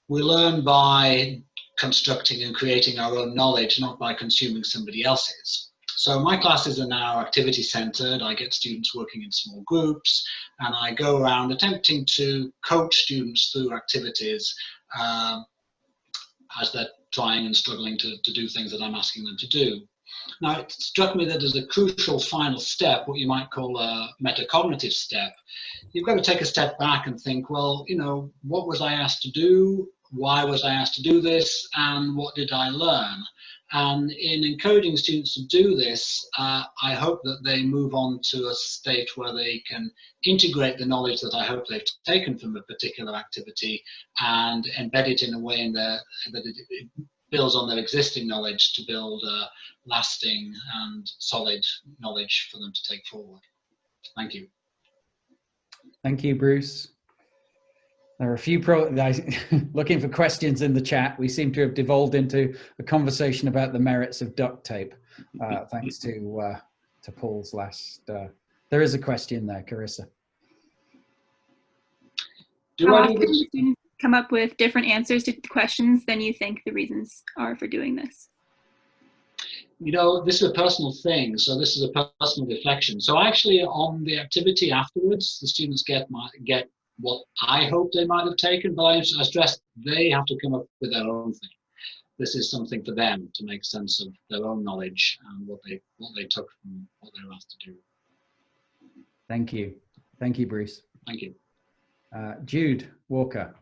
We learn by constructing and creating our own knowledge, not by consuming somebody else's. So my classes are now activity centered. I get students working in small groups and I go around attempting to coach students through activities um, as they're trying and struggling to, to do things that I'm asking them to do. Now, it struck me that as a crucial final step, what you might call a metacognitive step, you've got to take a step back and think, well, you know, what was I asked to do? Why was I asked to do this? And what did I learn? And in encouraging students to do this, uh, I hope that they move on to a state where they can integrate the knowledge that I hope they've taken from a particular activity and embed it in a way in their, that it, builds on their existing knowledge to build a lasting and solid knowledge for them to take forward. Thank you. Thank you, Bruce. There are a few pro looking for questions in the chat. We seem to have devolved into a conversation about the merits of duct tape, uh, thanks to uh, to Paul's last. Uh, there is a question there, Carissa. Do How often do students come up with different answers to questions than you think the reasons are for doing this? you know, this is a personal thing, so this is a personal reflection. So actually, on the activity afterwards, the students get my, get what I hope they might have taken, but I, I stress they have to come up with their own thing. This is something for them to make sense of their own knowledge and what they what they took from what they were asked to do. Thank you. Thank you, Bruce. Thank you. Uh, Jude Walker.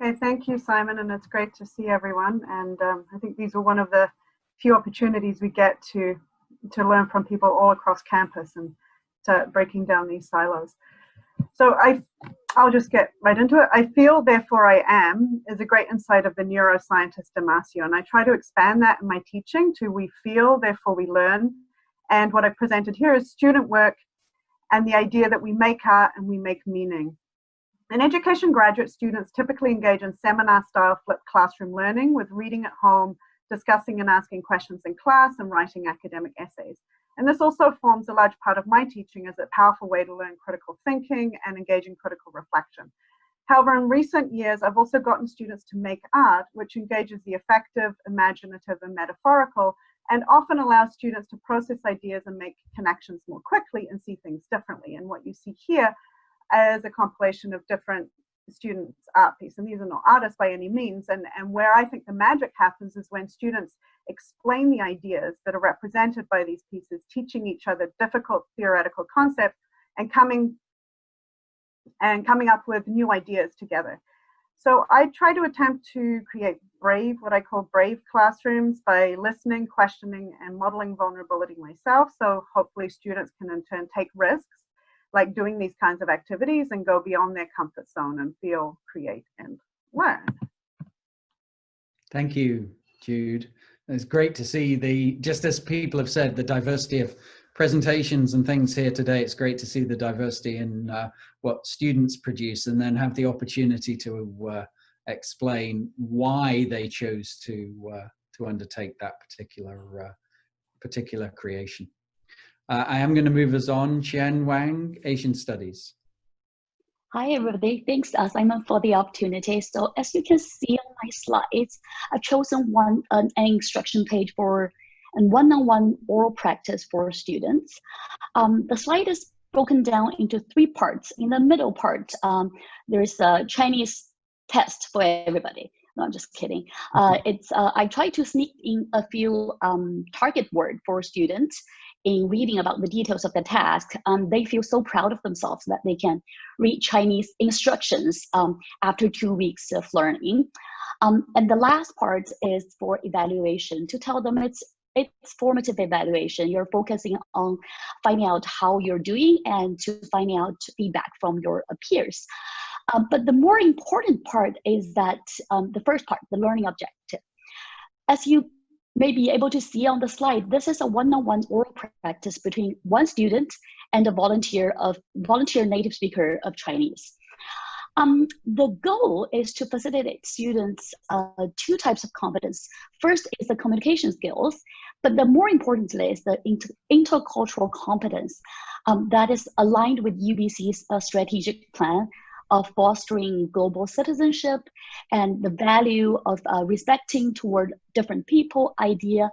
Okay, thank you, Simon, and it's great to see everyone. And um, I think these are one of the few opportunities we get to to learn from people all across campus. And to breaking down these silos. So I, I'll just get right into it. I feel, therefore I am is a great insight of the neuroscientist Damasio, and I try to expand that in my teaching to we feel, therefore we learn. And what I've presented here is student work and the idea that we make art and we make meaning. In education, graduate students typically engage in seminar-style flipped classroom learning with reading at home, discussing and asking questions in class, and writing academic essays. And this also forms a large part of my teaching as a powerful way to learn critical thinking and engage in critical reflection. However, in recent years, I've also gotten students to make art, which engages the affective, imaginative, and metaphorical, and often allows students to process ideas and make connections more quickly and see things differently. And what you see here is a compilation of different students' art piece. And these are not artists by any means. And, and where I think the magic happens is when students explain the ideas that are represented by these pieces, teaching each other difficult theoretical concepts and coming and coming up with new ideas together. So I try to attempt to create brave, what I call brave classrooms by listening, questioning, and modeling vulnerability myself. So hopefully students can in turn take risks like doing these kinds of activities and go beyond their comfort zone and feel, create, and learn. Thank you, Jude. It's great to see the, just as people have said, the diversity of presentations and things here today. It's great to see the diversity in uh, what students produce and then have the opportunity to uh, explain why they chose to uh, to undertake that particular uh, particular creation. Uh, I am going to move us on. Chen Wang, Asian Studies. Hi, everybody. Thanks, uh, Simon, for the opportunity. So as you can see on my slides, I've chosen one an instruction page for and one-on-one -on -one oral practice for students. Um, the slide is broken down into three parts. In the middle part, um, there's a Chinese test for everybody. No, I'm just kidding. Uh, it's uh, I try to sneak in a few um, target word for students in reading about the details of the task, um, they feel so proud of themselves that they can read Chinese instructions um, after two weeks of learning. Um, and the last part is for evaluation to tell them it's it's formative evaluation. You're focusing on finding out how you're doing and to finding out feedback from your peers. Um, but the more important part is that um, the first part, the learning objective. As you may be able to see on the slide, this is a one-on-one oral practice between one student and a volunteer of volunteer native speaker of Chinese. Um, the goal is to facilitate students uh, two types of competence. First is the communication skills, but the more importantly is the inter intercultural competence um, that is aligned with UBC's uh, strategic plan of fostering global citizenship and the value of uh, respecting toward different people, idea,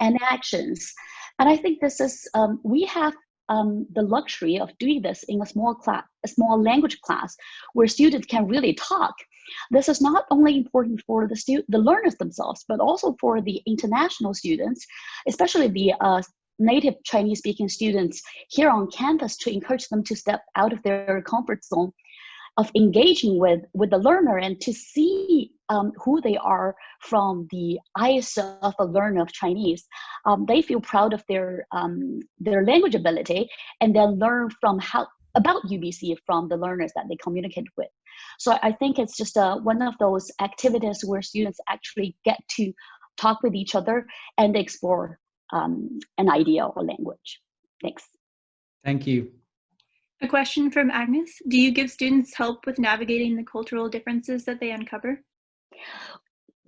and actions. And I think this is, um, we have um, the luxury of doing this in a small class, a small language class, where students can really talk. This is not only important for the the learners themselves, but also for the international students, especially the uh, native Chinese speaking students here on campus to encourage them to step out of their comfort zone of engaging with with the learner and to see um, who they are from the eyes of a learner of Chinese. Um, they feel proud of their um, their language ability and then learn from how about UBC from the learners that they communicate with. So I think it's just uh, one of those activities where students actually get to talk with each other and explore um, an idea or language. Thanks. Thank you. A question from Agnes. Do you give students help with navigating the cultural differences that they uncover?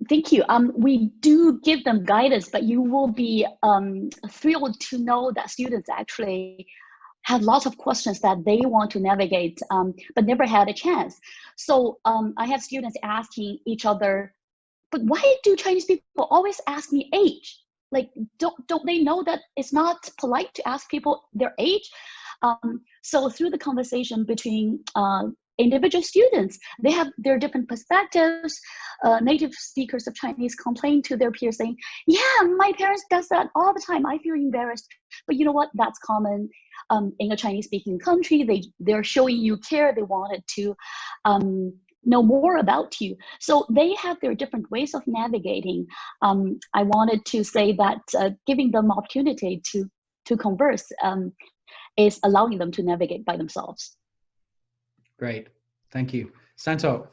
Thank you. Um, we do give them guidance, but you will be um, thrilled to know that students actually have lots of questions that they want to navigate, um, but never had a chance. So um, I have students asking each other, but why do Chinese people always ask me age? Like, don't, don't they know that it's not polite to ask people their age? Um, so through the conversation between uh, individual students, they have their different perspectives. Uh, native speakers of Chinese complain to their peers saying, yeah, my parents does that all the time. I feel embarrassed. But you know what? That's common um, in a Chinese speaking country. They, they're showing you care. They wanted to um, know more about you. So they have their different ways of navigating. Um, I wanted to say that uh, giving them opportunity to to converse um, is allowing them to navigate by themselves. Great. Thank you. Santokh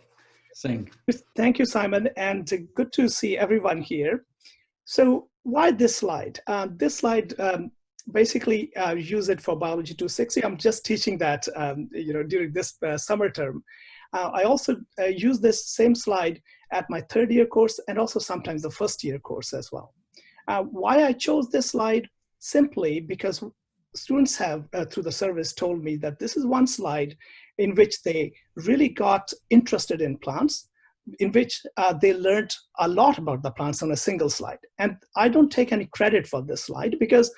Singh. Thank you, Simon, and good to see everyone here. So why this slide? Uh, this slide um, basically uh, use it for Biology 260. I'm just teaching that um, you know during this uh, summer term. Uh, I also uh, use this same slide at my third year course and also sometimes the first year course as well. Uh, why I chose this slide? Simply because students have, uh, through the service, told me that this is one slide in which they really got interested in plants, in which uh, they learned a lot about the plants on a single slide. And I don't take any credit for this slide because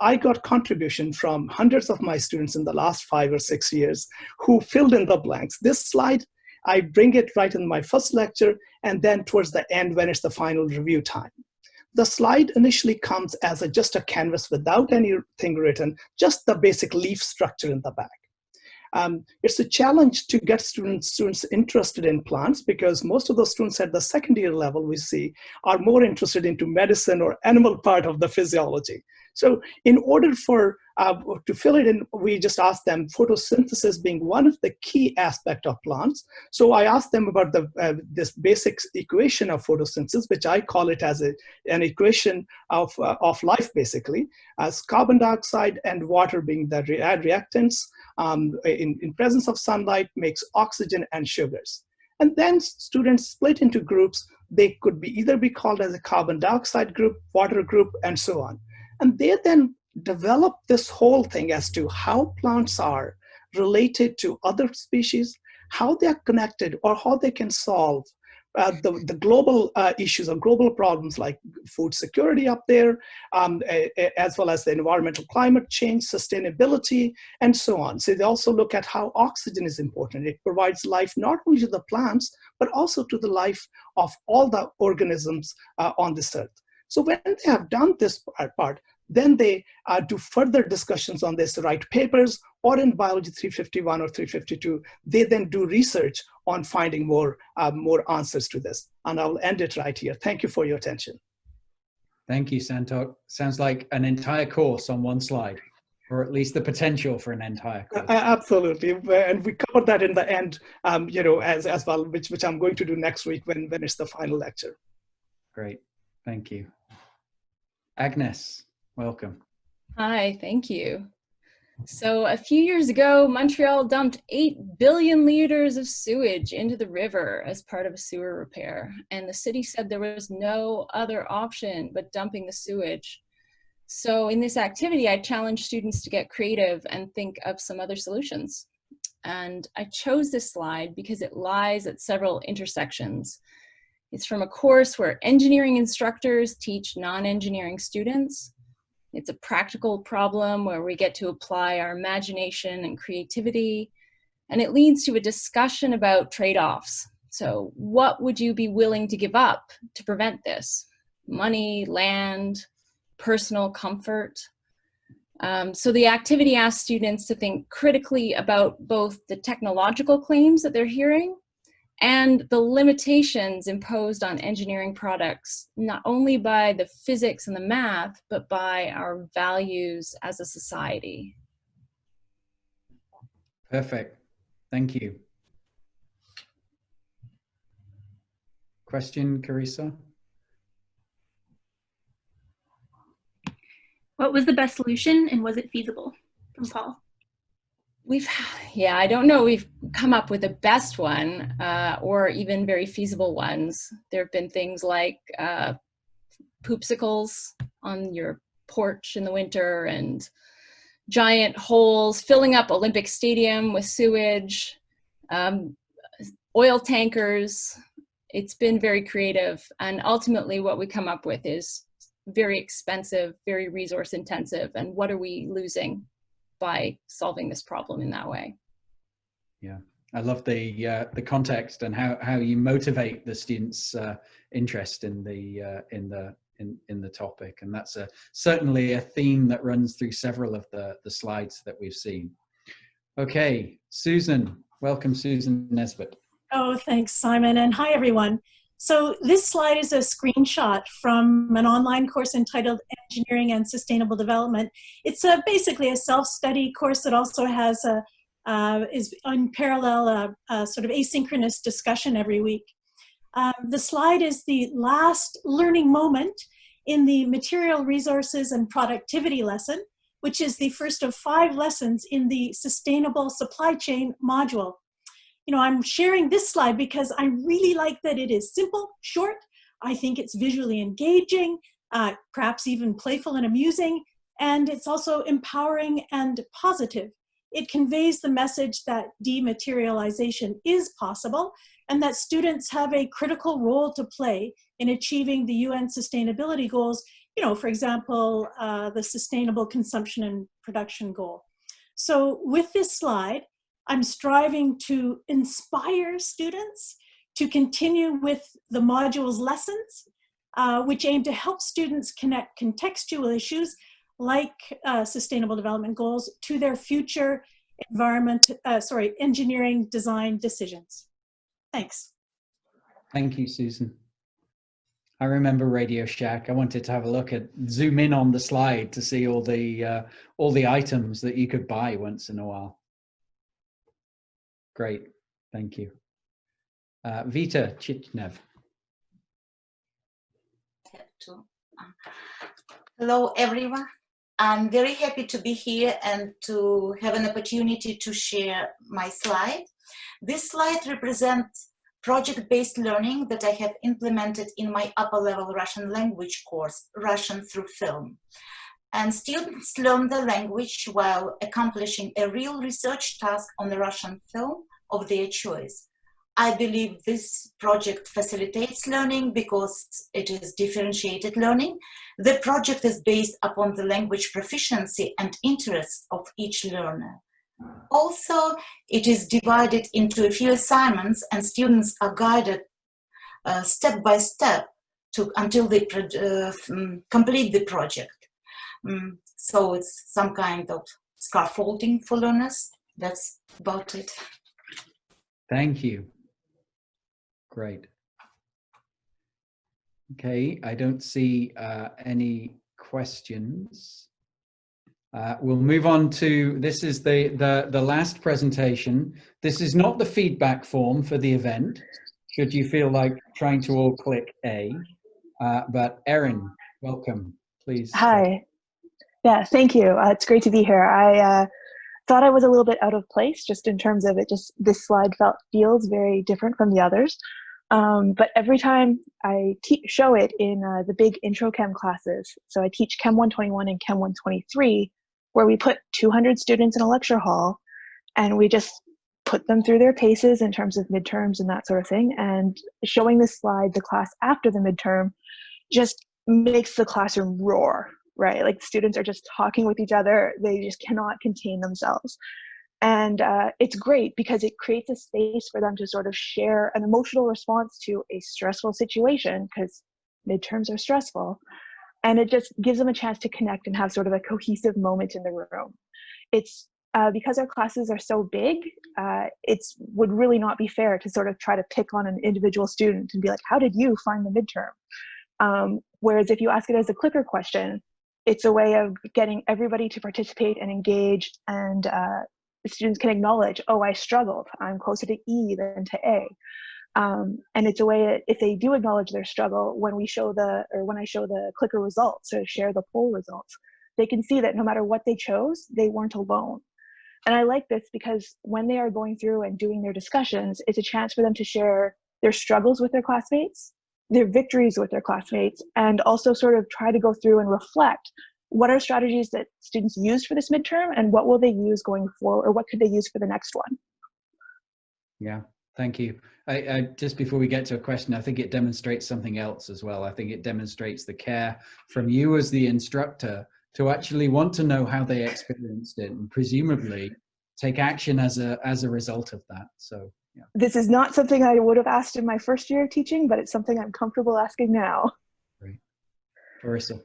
I got contribution from hundreds of my students in the last five or six years who filled in the blanks. This slide, I bring it right in my first lecture and then towards the end when it's the final review time. The slide initially comes as a, just a canvas without anything written, just the basic leaf structure in the back. Um, it's a challenge to get students, students interested in plants because most of the students at the second year level we see are more interested into medicine or animal part of the physiology. So in order for uh, to fill it in, we just asked them photosynthesis being one of the key aspect of plants. So I asked them about the uh, this basic equation of photosynthesis, which I call it as a, an equation of, uh, of life basically, as carbon dioxide and water being the re reactants um, in, in presence of sunlight makes oxygen and sugars. And then students split into groups. They could be either be called as a carbon dioxide group, water group, and so on. And they then develop this whole thing as to how plants are related to other species, how they are connected, or how they can solve uh, the, the global uh, issues or global problems like food security up there, um, as well as the environmental climate change, sustainability, and so on. So they also look at how oxygen is important. It provides life not only to the plants, but also to the life of all the organisms uh, on this earth. So when they have done this part, then they uh, do further discussions on this, write papers, or in Biology 351 or 352, they then do research on finding more, uh, more answers to this. And I'll end it right here. Thank you for your attention. Thank you, Santokh. Sounds like an entire course on one slide, or at least the potential for an entire course. Uh, absolutely, and we covered that in the end, um, you know, as, as well, which, which I'm going to do next week when, when it's the final lecture. Great, thank you. Agnes, welcome. Hi, thank you. So a few years ago, Montreal dumped 8 billion liters of sewage into the river as part of a sewer repair. And the city said there was no other option but dumping the sewage. So in this activity, I challenged students to get creative and think of some other solutions. And I chose this slide because it lies at several intersections. It's from a course where engineering instructors teach non-engineering students. It's a practical problem where we get to apply our imagination and creativity. And it leads to a discussion about trade-offs. So what would you be willing to give up to prevent this? Money, land, personal comfort. Um, so the activity asks students to think critically about both the technological claims that they're hearing and the limitations imposed on engineering products, not only by the physics and the math, but by our values as a society. Perfect. Thank you. Question, Carissa? What was the best solution and was it feasible? From Paul we've yeah i don't know we've come up with the best one uh, or even very feasible ones. There have been things like uh, poopsicles on your porch in the winter and giant holes filling up olympic stadium with sewage um, oil tankers. It's been very creative and ultimately what we come up with is very expensive very resource intensive and what are we losing by solving this problem in that way. Yeah, I love the uh, the context and how how you motivate the students' uh, interest in the uh, in the in in the topic, and that's a certainly a theme that runs through several of the the slides that we've seen. Okay, Susan, welcome, Susan Nesbit. Oh, thanks, Simon, and hi everyone. So this slide is a screenshot from an online course entitled Engineering and Sustainable Development. It's a, basically a self-study course that also has a uh, is on parallel, uh, uh, sort of asynchronous discussion every week. Um, the slide is the last learning moment in the material resources and productivity lesson, which is the first of five lessons in the sustainable supply chain module. You know, I'm sharing this slide because I really like that it is simple, short. I think it's visually engaging, uh, perhaps even playful and amusing, and it's also empowering and positive. It conveys the message that dematerialization is possible and that students have a critical role to play in achieving the UN sustainability goals, you know, for example, uh, the sustainable consumption and production goal. So with this slide, I'm striving to inspire students to continue with the module's lessons, uh, which aim to help students connect contextual issues like uh, sustainable development goals to their future environment, uh, sorry, engineering design decisions. Thanks. Thank you, Susan. I remember Radio Shack. I wanted to have a look at zoom in on the slide to see all the uh, all the items that you could buy once in a while. Great, thank you. Uh, Vita Chichnev. Hello, everyone. I'm very happy to be here and to have an opportunity to share my slide. This slide represents project-based learning that I have implemented in my upper-level Russian language course, Russian through film. And students learn the language while accomplishing a real research task on the Russian film of their choice. I believe this project facilitates learning because it is differentiated learning. The project is based upon the language proficiency and interests of each learner. Also, it is divided into a few assignments and students are guided uh, step by step to, until they uh, complete the project. Um, so it's some kind of scaffolding for learners. That's about it. Thank you. Great. Okay, I don't see uh, any questions. Uh, we'll move on to, this is the, the, the last presentation. This is not the feedback form for the event, should you feel like trying to all click A. Uh, but Erin, welcome, please. Hi. Yeah, thank you. Uh, it's great to be here. I uh, thought I was a little bit out of place just in terms of it just, this slide felt feels very different from the others. Um, but every time I show it in uh, the big intro chem classes, so I teach Chem 121 and Chem 123, where we put 200 students in a lecture hall and we just put them through their paces in terms of midterms and that sort of thing. And showing this slide, the class after the midterm, just makes the classroom roar, right? Like students are just talking with each other. They just cannot contain themselves. And uh, it's great because it creates a space for them to sort of share an emotional response to a stressful situation because midterms are stressful and it just gives them a chance to connect and have sort of a cohesive moment in the room. It's uh, because our classes are so big, uh, it would really not be fair to sort of try to pick on an individual student and be like, how did you find the midterm? Um, whereas if you ask it as a clicker question, it's a way of getting everybody to participate and engage and uh, students can acknowledge, oh, I struggled. I'm closer to E than to A. Um, and it's a way that if they do acknowledge their struggle, when we show the, or when I show the clicker results or share the poll results, they can see that no matter what they chose, they weren't alone. And I like this because when they are going through and doing their discussions, it's a chance for them to share their struggles with their classmates, their victories with their classmates, and also sort of try to go through and reflect what are strategies that students used for this midterm and what will they use going forward or what could they use for the next one? Yeah, Thank you. I, I, just before we get to a question, I think it demonstrates something else as well. I think it demonstrates the care from you as the instructor to actually want to know how they experienced it and presumably take action as a as a result of that. So yeah. This is not something I would have asked in my first year of teaching, but it's something I'm comfortable asking now. Great. Marissa.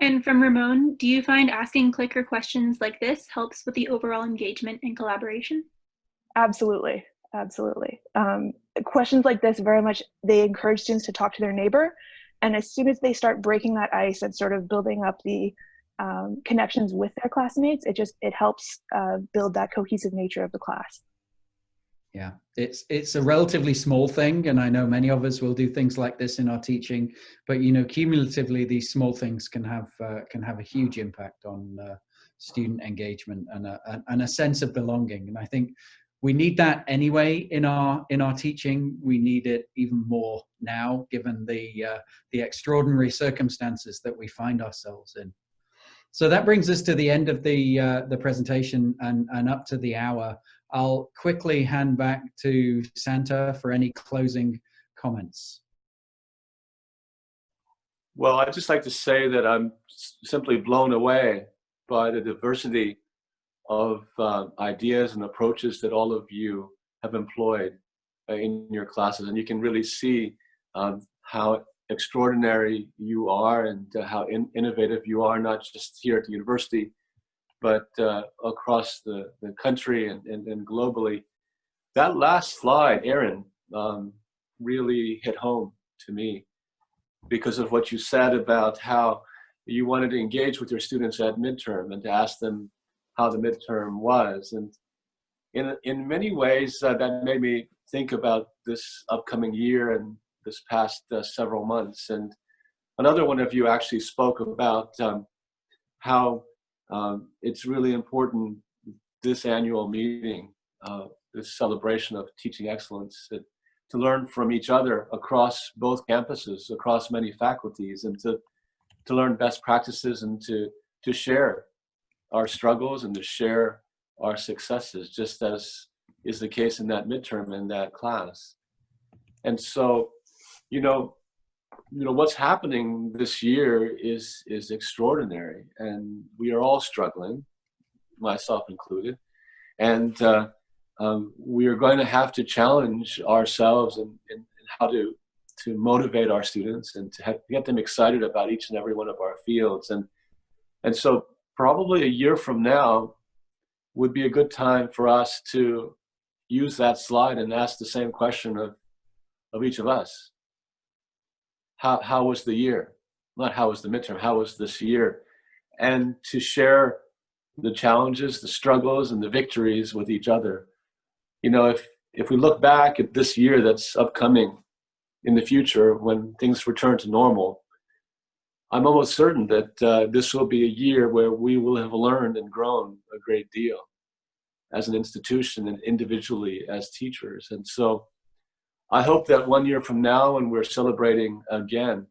And from Ramon, do you find asking clicker questions like this helps with the overall engagement and collaboration? Absolutely absolutely. Um, questions like this very much, they encourage students to talk to their neighbor. And as soon as they start breaking that ice and sort of building up the um, connections with their classmates, it just it helps uh, build that cohesive nature of the class. Yeah, it's it's a relatively small thing, and I know many of us will do things like this in our teaching. But you know, cumulatively, these small things can have uh, can have a huge impact on uh, student engagement and a, and a sense of belonging. And I think we need that anyway in our in our teaching. We need it even more now, given the uh, the extraordinary circumstances that we find ourselves in. So that brings us to the end of the uh, the presentation and and up to the hour. I'll quickly hand back to Santa for any closing comments. Well, I'd just like to say that I'm simply blown away by the diversity of uh, ideas and approaches that all of you have employed uh, in your classes. And you can really see um, how extraordinary you are and uh, how in innovative you are, not just here at the university, but uh, across the, the country and, and, and, globally. That last slide, Aaron, um, really hit home to me because of what you said about how you wanted to engage with your students at midterm and to ask them how the midterm was. And in, in many ways, uh, that made me think about this upcoming year and this past uh, several months. And another one of you actually spoke about um, how um, it's really important this annual meeting, uh, this celebration of teaching excellence, that, to learn from each other across both campuses, across many faculties, and to, to learn best practices and to, to share our struggles and to share our successes, just as is the case in that midterm in that class. And so, you know, you know what's happening this year is is extraordinary and we are all struggling myself included and uh, um, we are going to have to challenge ourselves in, how to to motivate our students and to have, get them excited about each and every one of our fields and and so probably a year from now would be a good time for us to use that slide and ask the same question of of each of us how, how was the year? Not how was the midterm, how was this year? And to share the challenges, the struggles, and the victories with each other. You know, if, if we look back at this year that's upcoming in the future when things return to normal, I'm almost certain that uh, this will be a year where we will have learned and grown a great deal as an institution and individually as teachers. And so I hope that one year from now, when we're celebrating again,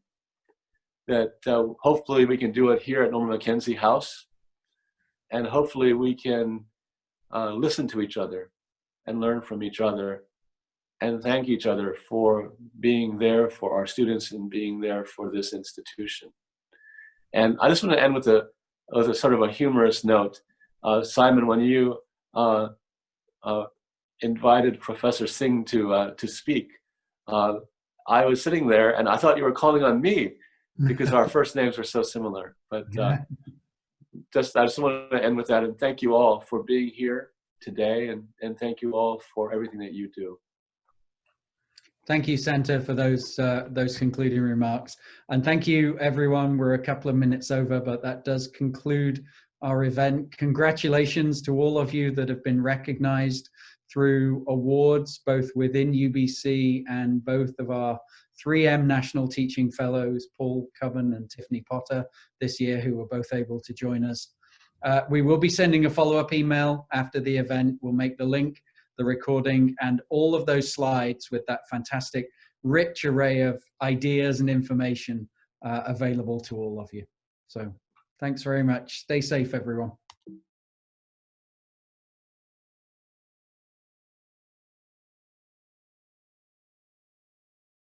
that uh, hopefully we can do it here at Norman Mackenzie House, and hopefully we can uh, listen to each other and learn from each other and thank each other for being there for our students and being there for this institution. And I just want to end with a, with a sort of a humorous note. Uh, Simon, when you uh, uh, invited Professor Singh to uh, to speak, uh, I was sitting there and I thought you were calling on me because our first names are so similar. But uh, just I just want to end with that and thank you all for being here today and and thank you all for everything that you do. Thank you, Santa, for those uh, those concluding remarks. And thank you, everyone. We're a couple of minutes over, but that does conclude our event. Congratulations to all of you that have been recognized through awards both within UBC and both of our 3M National Teaching Fellows, Paul Coven and Tiffany Potter this year, who were both able to join us. Uh, we will be sending a follow-up email after the event. We'll make the link, the recording, and all of those slides with that fantastic, rich array of ideas and information uh, available to all of you. So thanks very much. Stay safe, everyone.